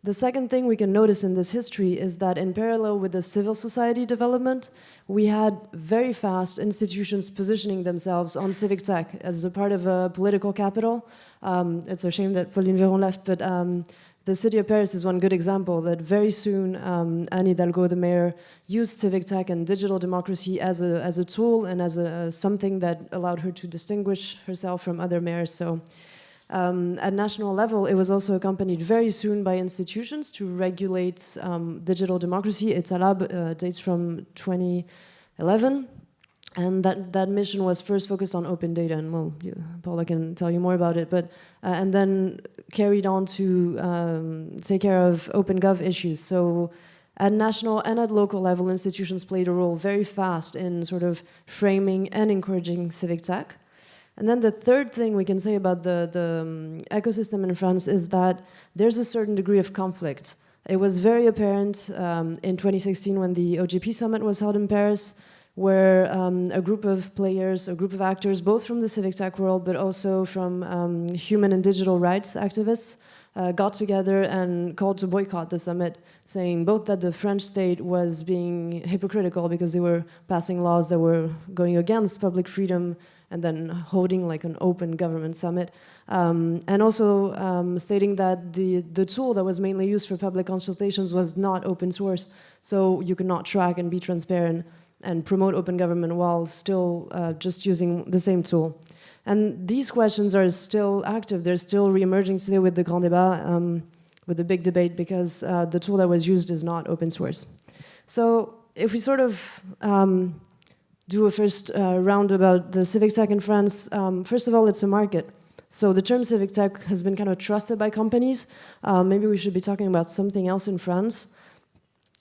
The second thing we can notice in this history is that in parallel with the civil society development, we had very fast institutions positioning themselves on civic tech as a part of a political capital. Um, it's a shame that Pauline Véron left, but um, the city of Paris is one good example that very soon um, Anne Hidalgo, the mayor, used civic tech and digital democracy as a, as a tool and as a, something that allowed her to distinguish herself from other mayors. So um, at national level, it was also accompanied very soon by institutions to regulate um, digital democracy. Etalab uh, dates from 2011. And that, that mission was first focused on open data, and well, Paula can tell you more about it, but, uh, and then carried on to um, take care of open gov issues. So at national and at local level, institutions played a role very fast in sort of framing and encouraging civic tech. And then the third thing we can say about the, the um, ecosystem in France is that there's a certain degree of conflict. It was very apparent um, in 2016 when the OGP summit was held in Paris, where um, a group of players, a group of actors, both from the civic tech world, but also from um, human and digital rights activists, uh, got together and called to boycott the summit, saying both that the French state was being hypocritical because they were passing laws that were going against public freedom and then holding like an open government summit, um, and also um, stating that the, the tool that was mainly used for public consultations was not open source, so you could not track and be transparent and promote open government while still uh, just using the same tool. And these questions are still active. They're still re-emerging today with the Grand Débat, um, with the big debate, because uh, the tool that was used is not open source. So if we sort of um, do a first uh, round about the civic tech in France, um, first of all, it's a market. So the term civic tech has been kind of trusted by companies. Uh, maybe we should be talking about something else in France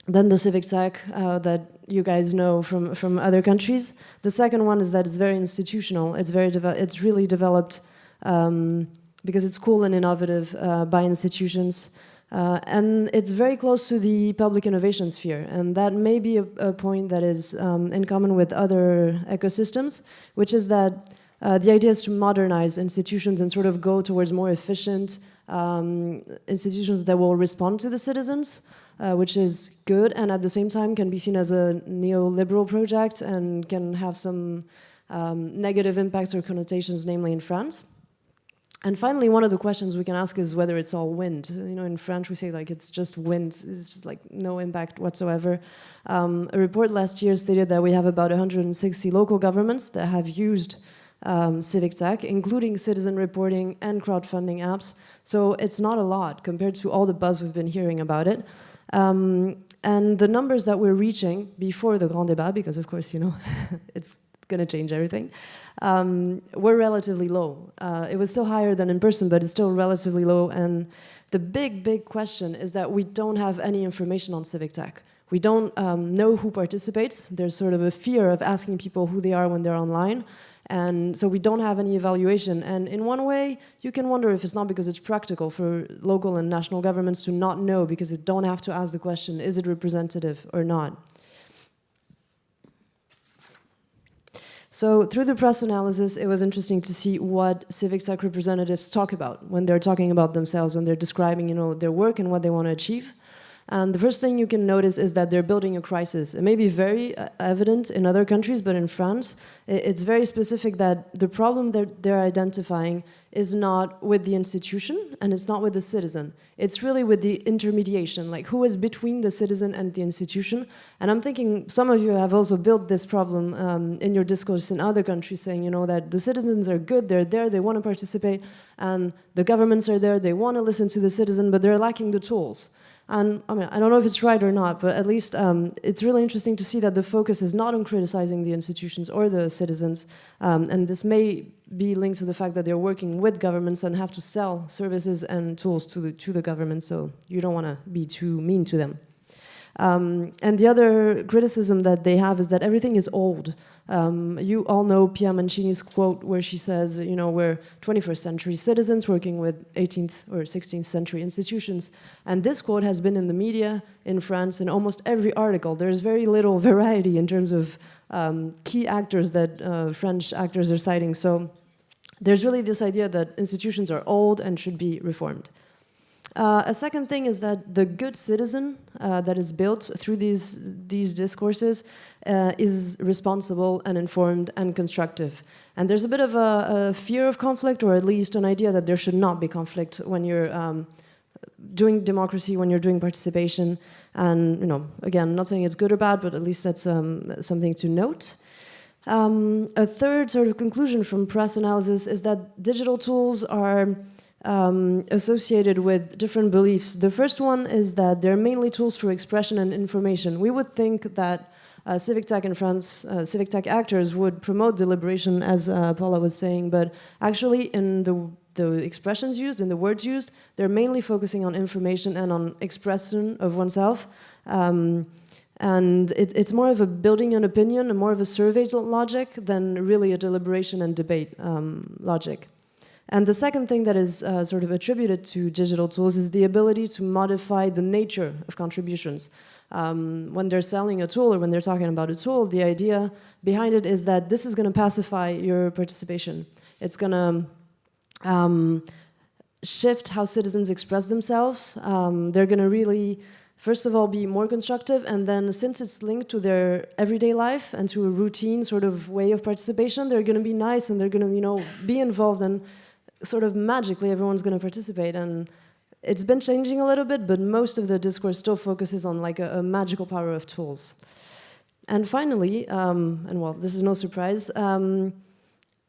than the civic tech uh, that you guys know from, from other countries. The second one is that it's very institutional. It's, very it's really developed um, because it's cool and innovative uh, by institutions. Uh, and it's very close to the public innovation sphere. And that may be a, a point that is um, in common with other ecosystems, which is that uh, the idea is to modernize institutions and sort of go towards more efficient um, institutions that will respond to the citizens uh, which is good and at the same time can be seen as a neoliberal project and can have some um, negative impacts or connotations, namely in France. And finally, one of the questions we can ask is whether it's all wind. You know, in French we say like it's just wind, it's just like no impact whatsoever. Um, a report last year stated that we have about 160 local governments that have used um, civic tech, including citizen reporting and crowdfunding apps. So it's not a lot compared to all the buzz we've been hearing about it. Um, and the numbers that we're reaching before the Grand Débat, because of course, you know, [LAUGHS] it's going to change everything, um, were relatively low. Uh, it was still higher than in person, but it's still relatively low. And the big, big question is that we don't have any information on civic tech. We don't um, know who participates. There's sort of a fear of asking people who they are when they're online. And so we don't have any evaluation. And in one way, you can wonder if it's not because it's practical for local and national governments to not know because they don't have to ask the question, is it representative or not? So through the press analysis, it was interesting to see what civic tech representatives talk about when they're talking about themselves, when they're describing you know, their work and what they want to achieve. And the first thing you can notice is that they're building a crisis. It may be very uh, evident in other countries, but in France, it's very specific that the problem that they're identifying is not with the institution and it's not with the citizen. It's really with the intermediation, like who is between the citizen and the institution. And I'm thinking some of you have also built this problem um, in your discourse in other countries saying, you know, that the citizens are good, they're there, they want to participate, and the governments are there, they want to listen to the citizen, but they're lacking the tools. And I mean, I don't know if it's right or not, but at least um, it's really interesting to see that the focus is not on criticizing the institutions or the citizens. Um, and this may be linked to the fact that they're working with governments and have to sell services and tools to the, to the government. So you don't want to be too mean to them. Um, and the other criticism that they have is that everything is old. Um, you all know Pia Mancini's quote where she says, you know, we're 21st century citizens working with 18th or 16th century institutions. And this quote has been in the media in France in almost every article. There's very little [LAUGHS] variety in terms of um, key actors that uh, French actors are citing. So there's really this idea that institutions are old and should be reformed. Uh, a second thing is that the good citizen uh, that is built through these, these discourses uh, is responsible and informed and constructive. And there's a bit of a, a, fear of conflict, or at least an idea that there should not be conflict when you're um, doing democracy, when you're doing participation. And, you know, again, not saying it's good or bad, but at least that's um, something to note. Um, a third sort of conclusion from press analysis is that digital tools are um, associated with different beliefs. The first one is that they're mainly tools for expression and information. We would think that uh, civic tech in France, uh, civic tech actors would promote deliberation, as uh, Paula was saying, but actually in the, the expressions used, in the words used, they're mainly focusing on information and on expression of oneself. Um, and it, it's more of a building an opinion, and more of a survey logic than really a deliberation and debate um, logic. And the second thing that is uh, sort of attributed to digital tools is the ability to modify the nature of contributions. Um, when they're selling a tool or when they're talking about a tool, the idea behind it is that this is going to pacify your participation. It's going to um, shift how citizens express themselves. Um, they're going to really, first of all, be more constructive, and then since it's linked to their everyday life and to a routine sort of way of participation, they're going to be nice and they're going to, you know, be involved and sort of magically everyone's going to participate and it's been changing a little bit, but most of the discourse still focuses on like a, a magical power of tools. And finally, um, and well, this is no surprise, um,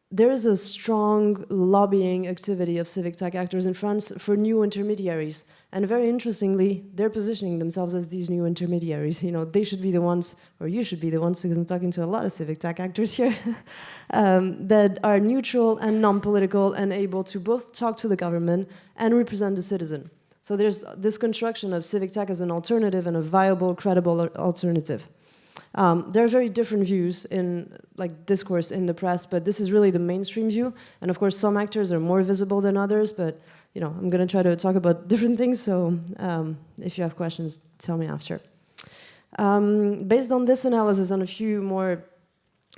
there is a strong lobbying activity of civic tech actors in France for new intermediaries. And very interestingly, they're positioning themselves as these new intermediaries. You know, they should be the ones, or you should be the ones, because I'm talking to a lot of civic tech actors here, [LAUGHS] um, that are neutral and non-political and able to both talk to the government and represent the citizen. So there's this construction of civic tech as an alternative and a viable, credible alternative. Um, there are very different views in like discourse in the press, but this is really the mainstream view. And of course, some actors are more visible than others, but you know, I'm going to try to talk about [LAUGHS] different things. So um, if you have questions, tell me after. Um, based on this analysis and a few more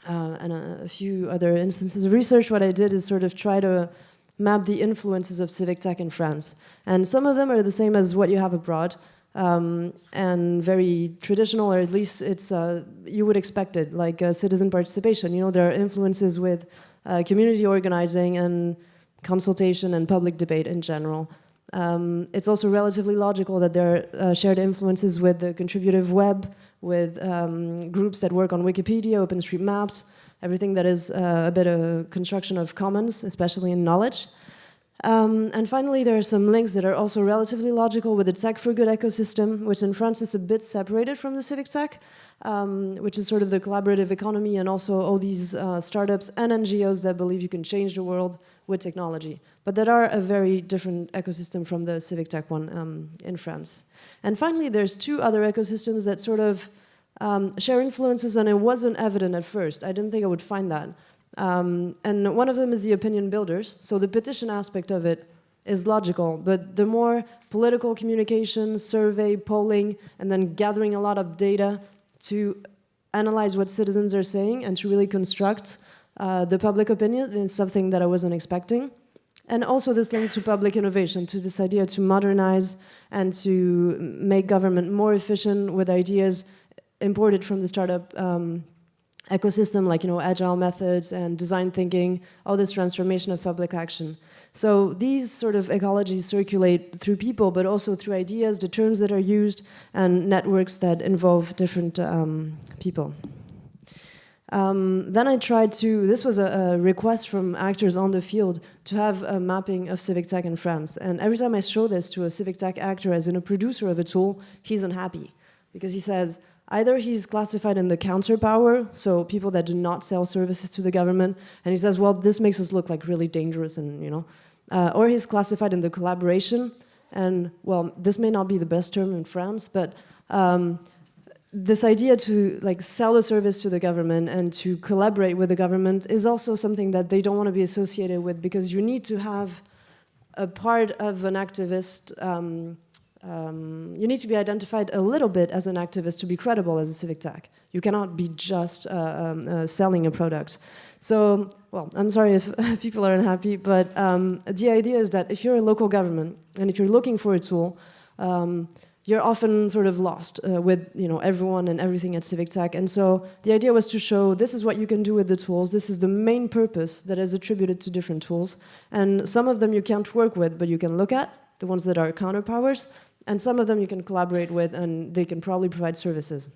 uh, and a, a few other instances of research, what I did is sort of try to map the influences of civic tech in France. And some of them are the same as what you have abroad um, and very traditional, or at least it's uh, you would expect it, like uh, citizen participation. You know, there are influences with uh, community organizing and consultation and public debate in general. Um, it's also relatively logical that there are uh, shared influences with the contributive web, with um, groups that work on Wikipedia, OpenStreetMaps, everything that is uh, a bit of construction of commons, especially in knowledge. Um, and finally, there are some links that are also relatively logical with the Tech for Good ecosystem, which in France is a bit separated from the civic tech, um, which is sort of the collaborative economy and also all these uh, startups and NGOs that believe you can change the world with technology, but that are a very different ecosystem from the civic tech one um, in France. And finally, there's two other ecosystems that sort of um, share influences and it wasn't evident at first. I didn't think I would find that. Um, and one of them is the opinion builders. So the petition aspect of it is logical, but the more political communication, survey, polling, and then gathering a lot of data to analyze what citizens are saying and to really construct uh, the public opinion is something that I wasn't expecting. And also this link to public innovation, to this idea to modernize and to make government more efficient with ideas imported from the startup um, ecosystem like you know agile methods and design thinking, all this transformation of public action. So these sort of ecologies circulate through people, but also through ideas, the terms that are used, and networks that involve different um, people. Um, then I tried to, this was a, a, request from actors on the field to have a mapping of civic tech in France. And every time I show this to a civic tech actor as in a producer of a tool, he's unhappy. Because he says, Either he's classified in the counter power, so people that do not sell services to the government, and he says, well, this makes us look like really dangerous, and you know, uh, or he's classified in the collaboration, and well, this may not be the best term in France, but um, this idea to like sell a service to the government and to collaborate with the government is also something that they don't want to be associated with because you need to have a part of an activist um, um, you need to be identified a little bit as an activist to be credible as a civic tech. You cannot be just uh, um, uh, selling a product. So, well, I'm sorry if [LAUGHS] people are unhappy, but um, the idea is that if you're a local government and if you're looking for a tool, um, you're often sort of lost uh, with you know everyone and everything at civic tech. And so the idea was to show this is what you can do with the tools. This is the main purpose that is attributed to different tools. And some of them you can't work with, but you can look at the ones that are counterpowers and some of them you can collaborate with and they can probably provide services.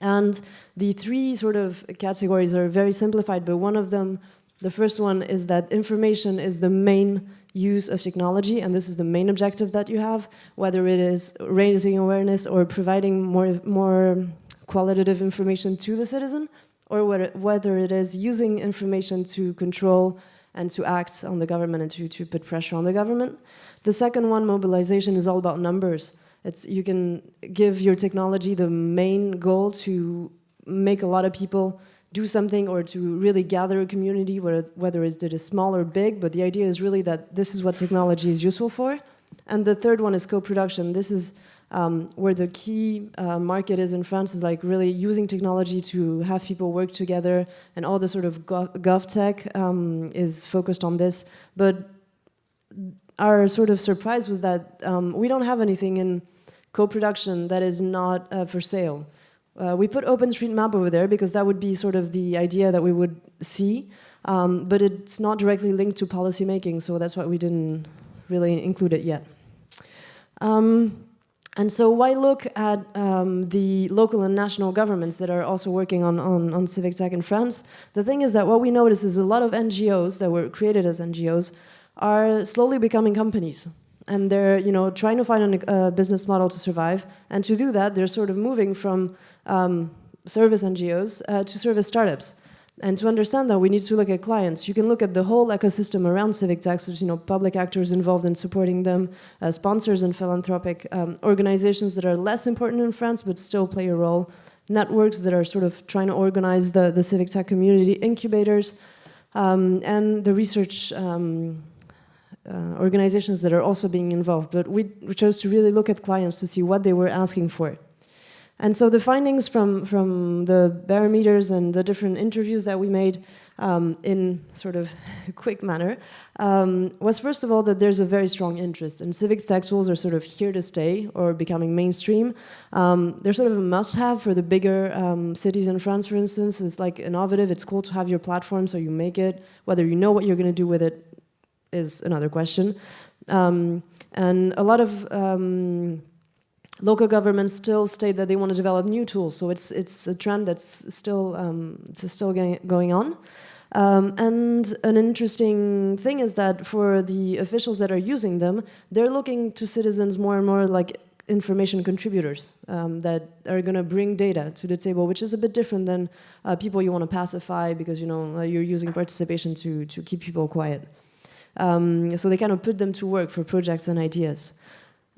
And the three sort of categories are very simplified, but one of them, the first one is that information is the main use of technology, and this is the main objective that you have, whether it is raising awareness or providing more, more qualitative information to the citizen, or whether it is using information to control and to act on the government and to, to put pressure on the government. The second one, mobilization, is all about numbers. It's, you can give your technology the main goal to make a lot of people do something or to really gather a community, whether it is small or big, but the idea is really that this is what technology is useful for. And the third one is co-production. This is um, where the key uh, market is in France, is like really using technology to have people work together, and all the sort of gov, gov tech um, is focused on this. But our sort of surprise was that um, we don't have anything in co-production that is not uh, for sale. Uh, we put OpenStreetMap over there because that would be sort of the idea that we would see, um, but it's not directly linked to policy making, so that's why we didn't really include it yet. Um, and so why look at um, the local and national governments that are also working on, on, on civic tech in France? The thing is that what we notice is a lot of NGOs that were created as NGOs are slowly becoming companies. And they're you know, trying to find a uh, business model to survive. And to do that, they're sort of moving from um, service NGOs uh, to service startups. And to understand that, we need to look at clients. You can look at the whole ecosystem around civic tech, which you know, public actors involved in supporting them, uh, sponsors and philanthropic um, organizations that are less important in France but still play a role, networks that are sort of trying to organize the, the civic tech community, incubators, um, and the research um, uh, organizations that are also being involved, but we, chose to really look at clients to see what they were asking for. And so the findings from, from the barometers and the different interviews that we made um, in sort of [LAUGHS] quick manner um, was first of all that there's a very strong interest and civic tech tools are sort of here to stay or becoming mainstream. Um, they're sort of a must-have for the bigger um, cities in France, for instance. It's like innovative, it's cool to have your platform so you make it, whether you know what you're going to do with it is another question. Um, and a lot of um, local governments still state that they want to develop new tools. So it's it's a trend that's still um, it's still going on. Um, and an interesting thing is that for the officials that are using them, they're looking to citizens more and more like information contributors um, that are going to bring data to the table, which is a bit different than uh, people you want to pacify because you know uh, you're using participation to to keep people quiet. Um, so they kind of put them to work for projects and ideas.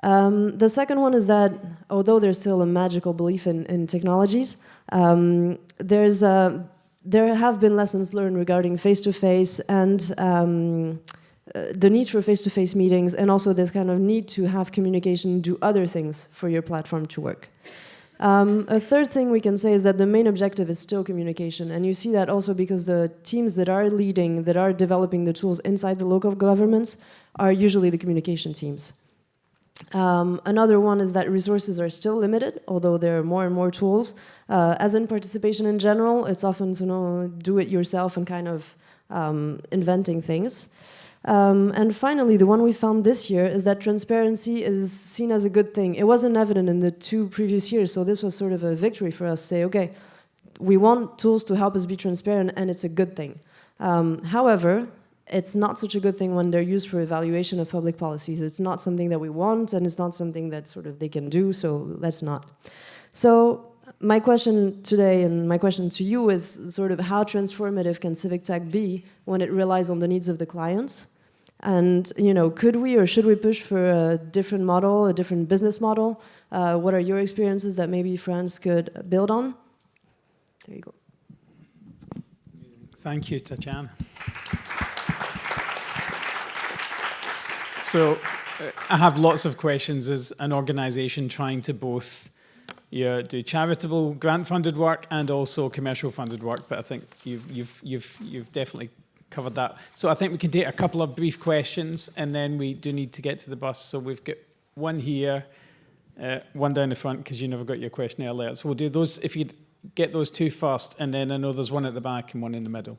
Um, the second one is that although there's still a magical belief in, in technologies, um, there's a there have been lessons learned regarding face-to-face -face and um, uh, the need for face-to-face -face meetings and also this kind of need to have communication do other things for your platform to work. Um, a third thing we can say is that the main objective is still communication and you see that also because the teams that are leading, that are developing the tools inside the local governments are usually the communication teams. Um, another one is that resources are still limited, although there are more and more tools. Uh, as in participation in general, it's often to know do it yourself and kind of um, inventing things. Um, and finally, the one we found this year is that transparency is seen as a good thing. It wasn't evident in the two previous years, so this was sort of a victory for us. Say, okay, we want tools to help us be transparent, and it's a good thing. Um, however, it's not such a good thing when they're used for evaluation of public policies. It's not something that we want, and it's not something that sort of they can do, so let's not. So my question today and my question to you is sort of how transformative can civic tech be when it relies on the needs of the clients? And you know, could we or should we push for a different model, a different business model? Uh, what are your experiences that maybe France could build on? There you go.
Thank you, Tatiana. So uh, I have lots of questions as an organization trying to both yeah, do charitable grant funded work and also commercial funded work, but I think you've, you've, you've, you've definitely covered that. So I think we can take a couple of brief questions and then we do need to get to the bus. So we've got one here, uh, one down the front because you never got your question earlier. So we'll do those, if you get those two first, and then I know there's one at the back and one in the middle.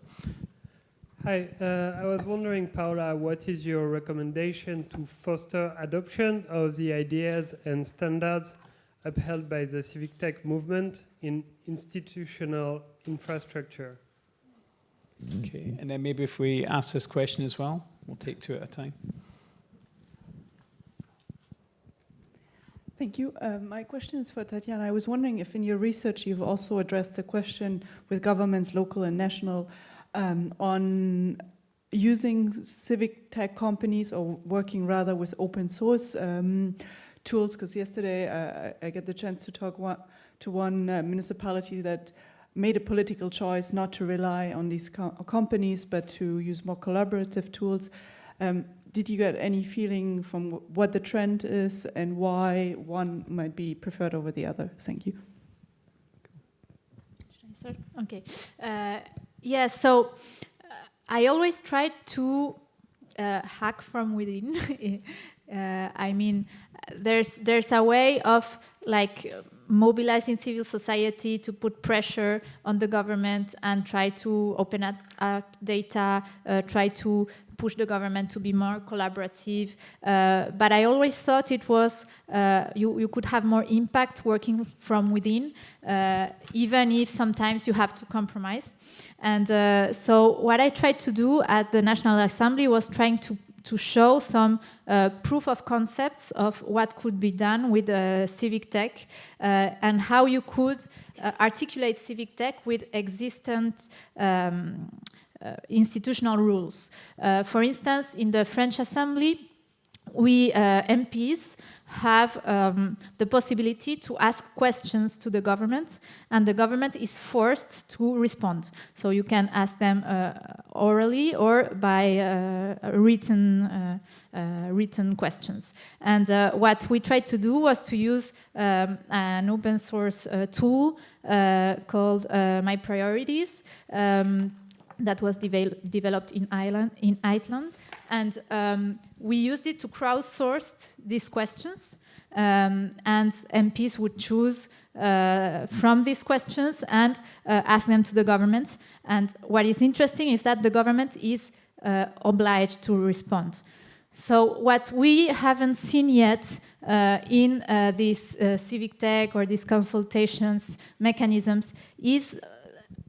Hi, uh, I was wondering, Paula, what is your recommendation to foster adoption of the ideas and standards upheld by the civic tech movement in institutional infrastructure?
Okay, and then maybe if we ask this question as well, we'll take two at a time.
Thank you. Uh, my question is for Tatiana. I was wondering if in your research you've also addressed the question with governments, local and national, um, on using civic tech companies or working rather with open source um, tools. Because yesterday uh, I get the chance to talk one, to one uh, municipality that made a political choice not to rely on these co companies but to use more collaborative tools. Um, did you get any feeling from what the trend is and why one might be preferred over the other? Thank you.
Okay. Uh, yeah, so uh, I always try to uh, hack from within. [LAUGHS] Uh, I mean, there's there's a way of like mobilizing civil society to put pressure on the government and try to open up, up data, uh, try to push the government to be more collaborative. Uh, but I always thought it was, uh, you, you could have more impact working from within, uh, even if sometimes you have to compromise. And uh, so what I tried to do at the National Assembly was trying to to show some uh, proof of concepts of what could be done with uh, civic tech and how you could articulate civic tech with existent um, institutional rules. Uh, for instance, in the French Assembly, we MPs have um, the possibility to ask questions to the government and the government is forced to respond. So you can ask them uh, orally or by uh, written, uh, uh written questions. And uh, what we tried to do was to use um, an open source uh, tool called My Priorities um, that was developed in, Ireland, in Iceland and um, we used it to crowdsource these questions. Um, and MPs would choose uh, from these questions and uh, ask them to the government. And what is interesting is that the government is uh, obliged to respond. So what we haven't seen yet uh, in uh, these uh, civic tech or these consultations mechanisms is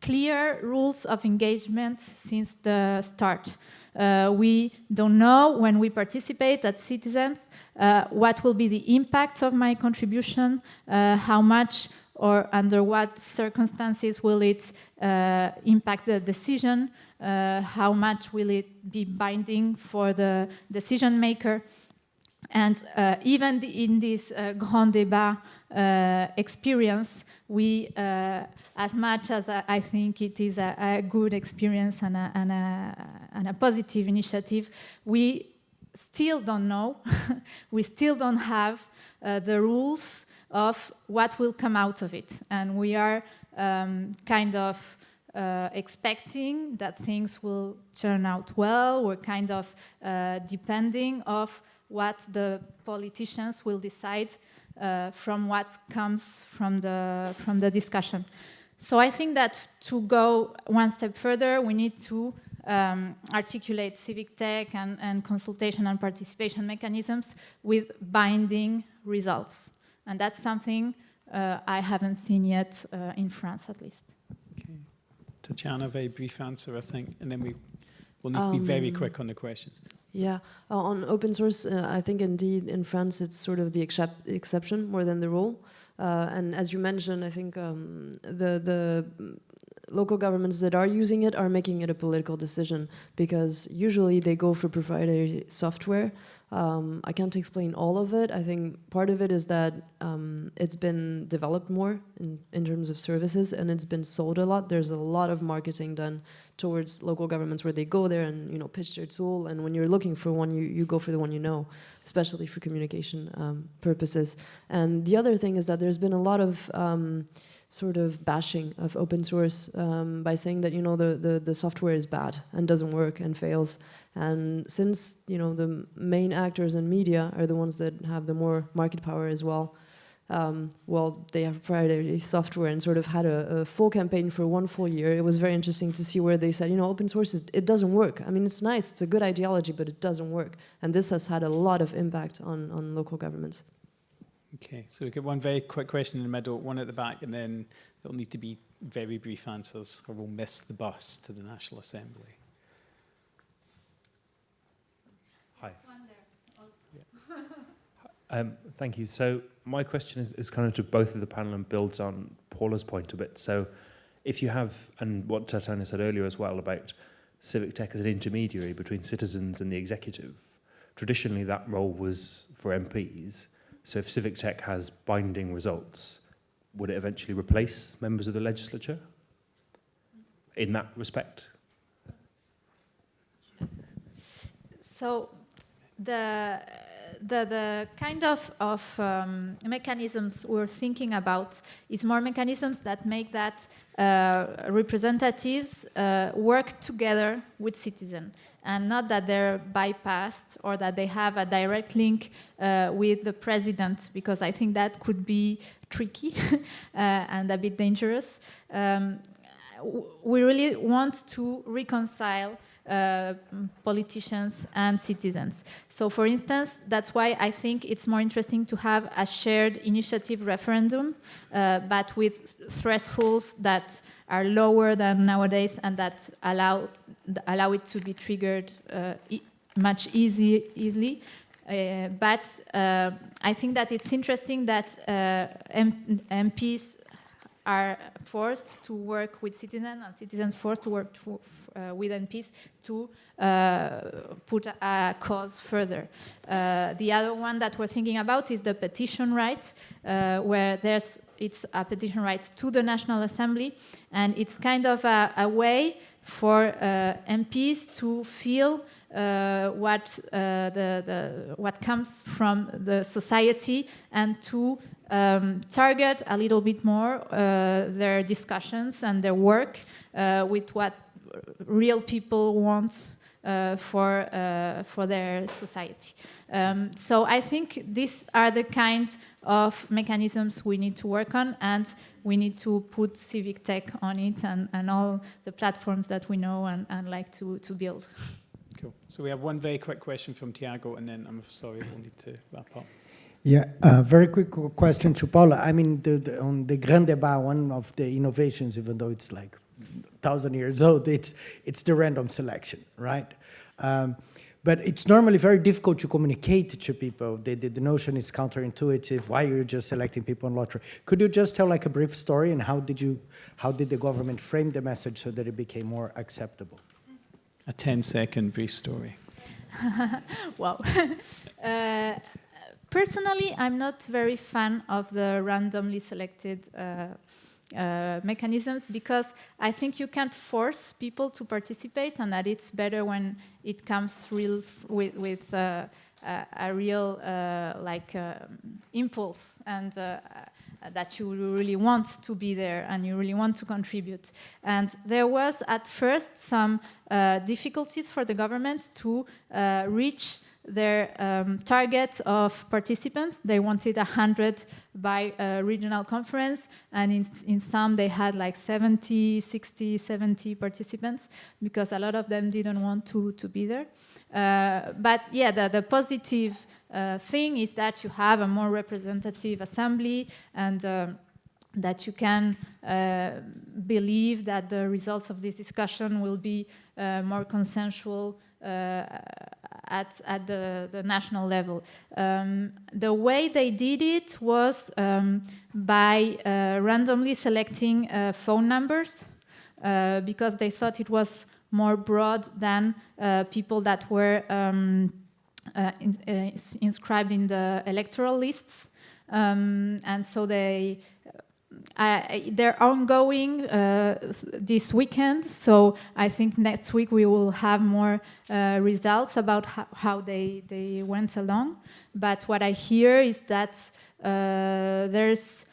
clear rules of engagement since the start. Uh, we don't know when we participate as citizens uh, what will be the impact of my contribution, uh, how much or under what circumstances will it uh, impact the decision, uh, how much will it be binding for the decision maker. And uh, even in this Grand Débat experience, we as much as I, think it is a, a good experience and a, and, a, and a, positive initiative, we still don't know, [LAUGHS] we still don't have uh, the rules of what will come out of it. And we are um, kind of uh, expecting that things will turn out well. We're kind of uh, depending of what the politicians will decide uh, from what comes from the, from the discussion. So I think that to go one step further, we need to um, articulate civic tech and, and, consultation and participation mechanisms with binding results. And that's something uh, I haven't seen yet uh, in France, at least.
Okay. Tatiana, very brief answer, I think, and then we will need um, to be very um, quick on the questions.
Yeah, uh, on open source, uh, I think indeed in France it's sort of the exception more than the rule. Uh, and as you mentioned, I think um, the the local governments that are using it are making it a political decision because usually they go for proprietary software um, I can't explain all of it. I think part of it is that um, it's been developed more in, in terms of services and it's been sold a lot. There's a lot of marketing done towards local governments where they go there and you know pitch their tool. And when you're looking for one, you, you go for the one you know, especially for communication um, purposes. And the other thing is that there's been a lot of um, sort of bashing of open source um, by saying that you know the, the, the software is bad and doesn't work and fails. And since you know the main actors in media are the ones that have the more market power as well, um, well, they have proprietary software and sort of had a, a, full campaign for one full year. It was very interesting to see where they said, you know, open source, is, it doesn't work. I mean, it's nice, it's a good ideology, but it doesn't work. And this has had a lot of impact on, on local governments.
Okay, so we get one very quick question in the middle, one at the back, and then there'll need to be very brief answers or we'll miss the bus to the National Assembly.
Um, thank you. So my question is, is kind of to both of the panel and builds on Paula's point a bit. So if you have, and what Tatiana said earlier as well about civic tech as an intermediary between citizens and the executive, traditionally that role was for MPs. So if civic tech has binding results, would it eventually replace members of the legislature in that respect?
So the the, the kind of, of um, mechanisms we're thinking about is more mechanisms that make that uh, representatives uh, work together with citizens and not that they're bypassed or that they have a direct link uh, with the president because I think that could be tricky [LAUGHS] uh, and a bit dangerous. Um, we really want to reconcile uh, politicians and citizens. So for instance, that's why I think it's more interesting to have a shared initiative referendum, uh, but with thresholds that are lower than nowadays and that allow, allow it to be triggered uh, e much easy, easily. Uh, but uh, I think that it's interesting that M MPs are forced to work with citizens and citizens forced to work uh, with MPs to uh, put a, cause further. Uh, the other one that we're thinking about is the petition right, uh, where there's it's a petition right to the National Assembly, and it's kind of a, a way for uh, MPs to feel uh, what the, the, what comes from the society and to um, target a little bit more uh, their discussions and their work uh, with what real people want uh, for uh, for their society. Um, so I think these are the kinds of mechanisms we need to work on, and we need to put civic tech on it and, and all the platforms that we know and, and like to, to build.
Cool. So we have one very quick question from Tiago, and then I'm sorry, we'll need to wrap up.
Yeah, uh, very quick question to Paula. I mean, the, the, on the Grand Débat, one of the innovations, even though it's like thousand years [LAUGHS] old, it's it's the random selection, right? Um, but it's normally very difficult to communicate to people. The, the, the notion is counterintuitive. Why are you're just selecting people on lottery? Could you just tell like a brief story and how did you, how did the government frame the message so that it became more acceptable?
A 10 second brief story. [LAUGHS]
wow. [LAUGHS] uh, personally, I'm not very fan of the randomly selected uh, uh, mechanisms because I think you can't force people to participate, and that it's better when it comes real with, with uh, a, a real uh, like um, impulse and. Uh, that you really want to be there and you really want to contribute. And there was at first some uh, difficulties for the government to uh, reach their um, target of participants. They wanted 100 by a regional conference, and in, in some they had like 70, 60, 70 participants because a lot of them didn't want to, to be there. Uh, but yeah, the, the positive uh, thing is that you have a more representative assembly and um, that you can uh, believe that the results of this discussion will be uh, more consensual uh, at, at the, the national level. Um, the way they did it was um, by uh, randomly selecting uh, phone numbers uh, because they thought it was more broad than uh, people that were um, uh, in, uh, inscribed in the electoral lists. Um, and so they They're ongoing uh, this weekend, so I think next week we will have more uh, results about ho how they, they went along. But what I hear is that uh, there's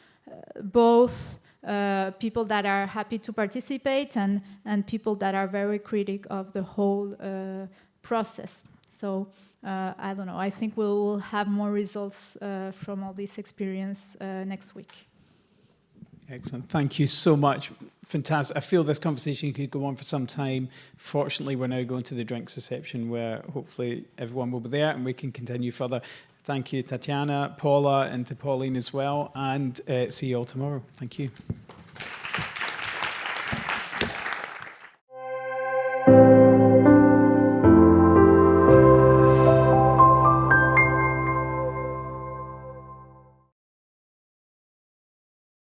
both uh, people that are happy to participate and, and people that are very critic of the whole uh, process. So uh, I don't know, I think we'll have more results from all this experience next week.
Excellent. Thank you so much. Fantastic. I feel this conversation could go on for some time. Fortunately, we're now going to the drinks reception where hopefully everyone will be there and we can continue further. Thank you, Tatiana, Paula, and to Pauline as well. And uh, see you all tomorrow. Thank you.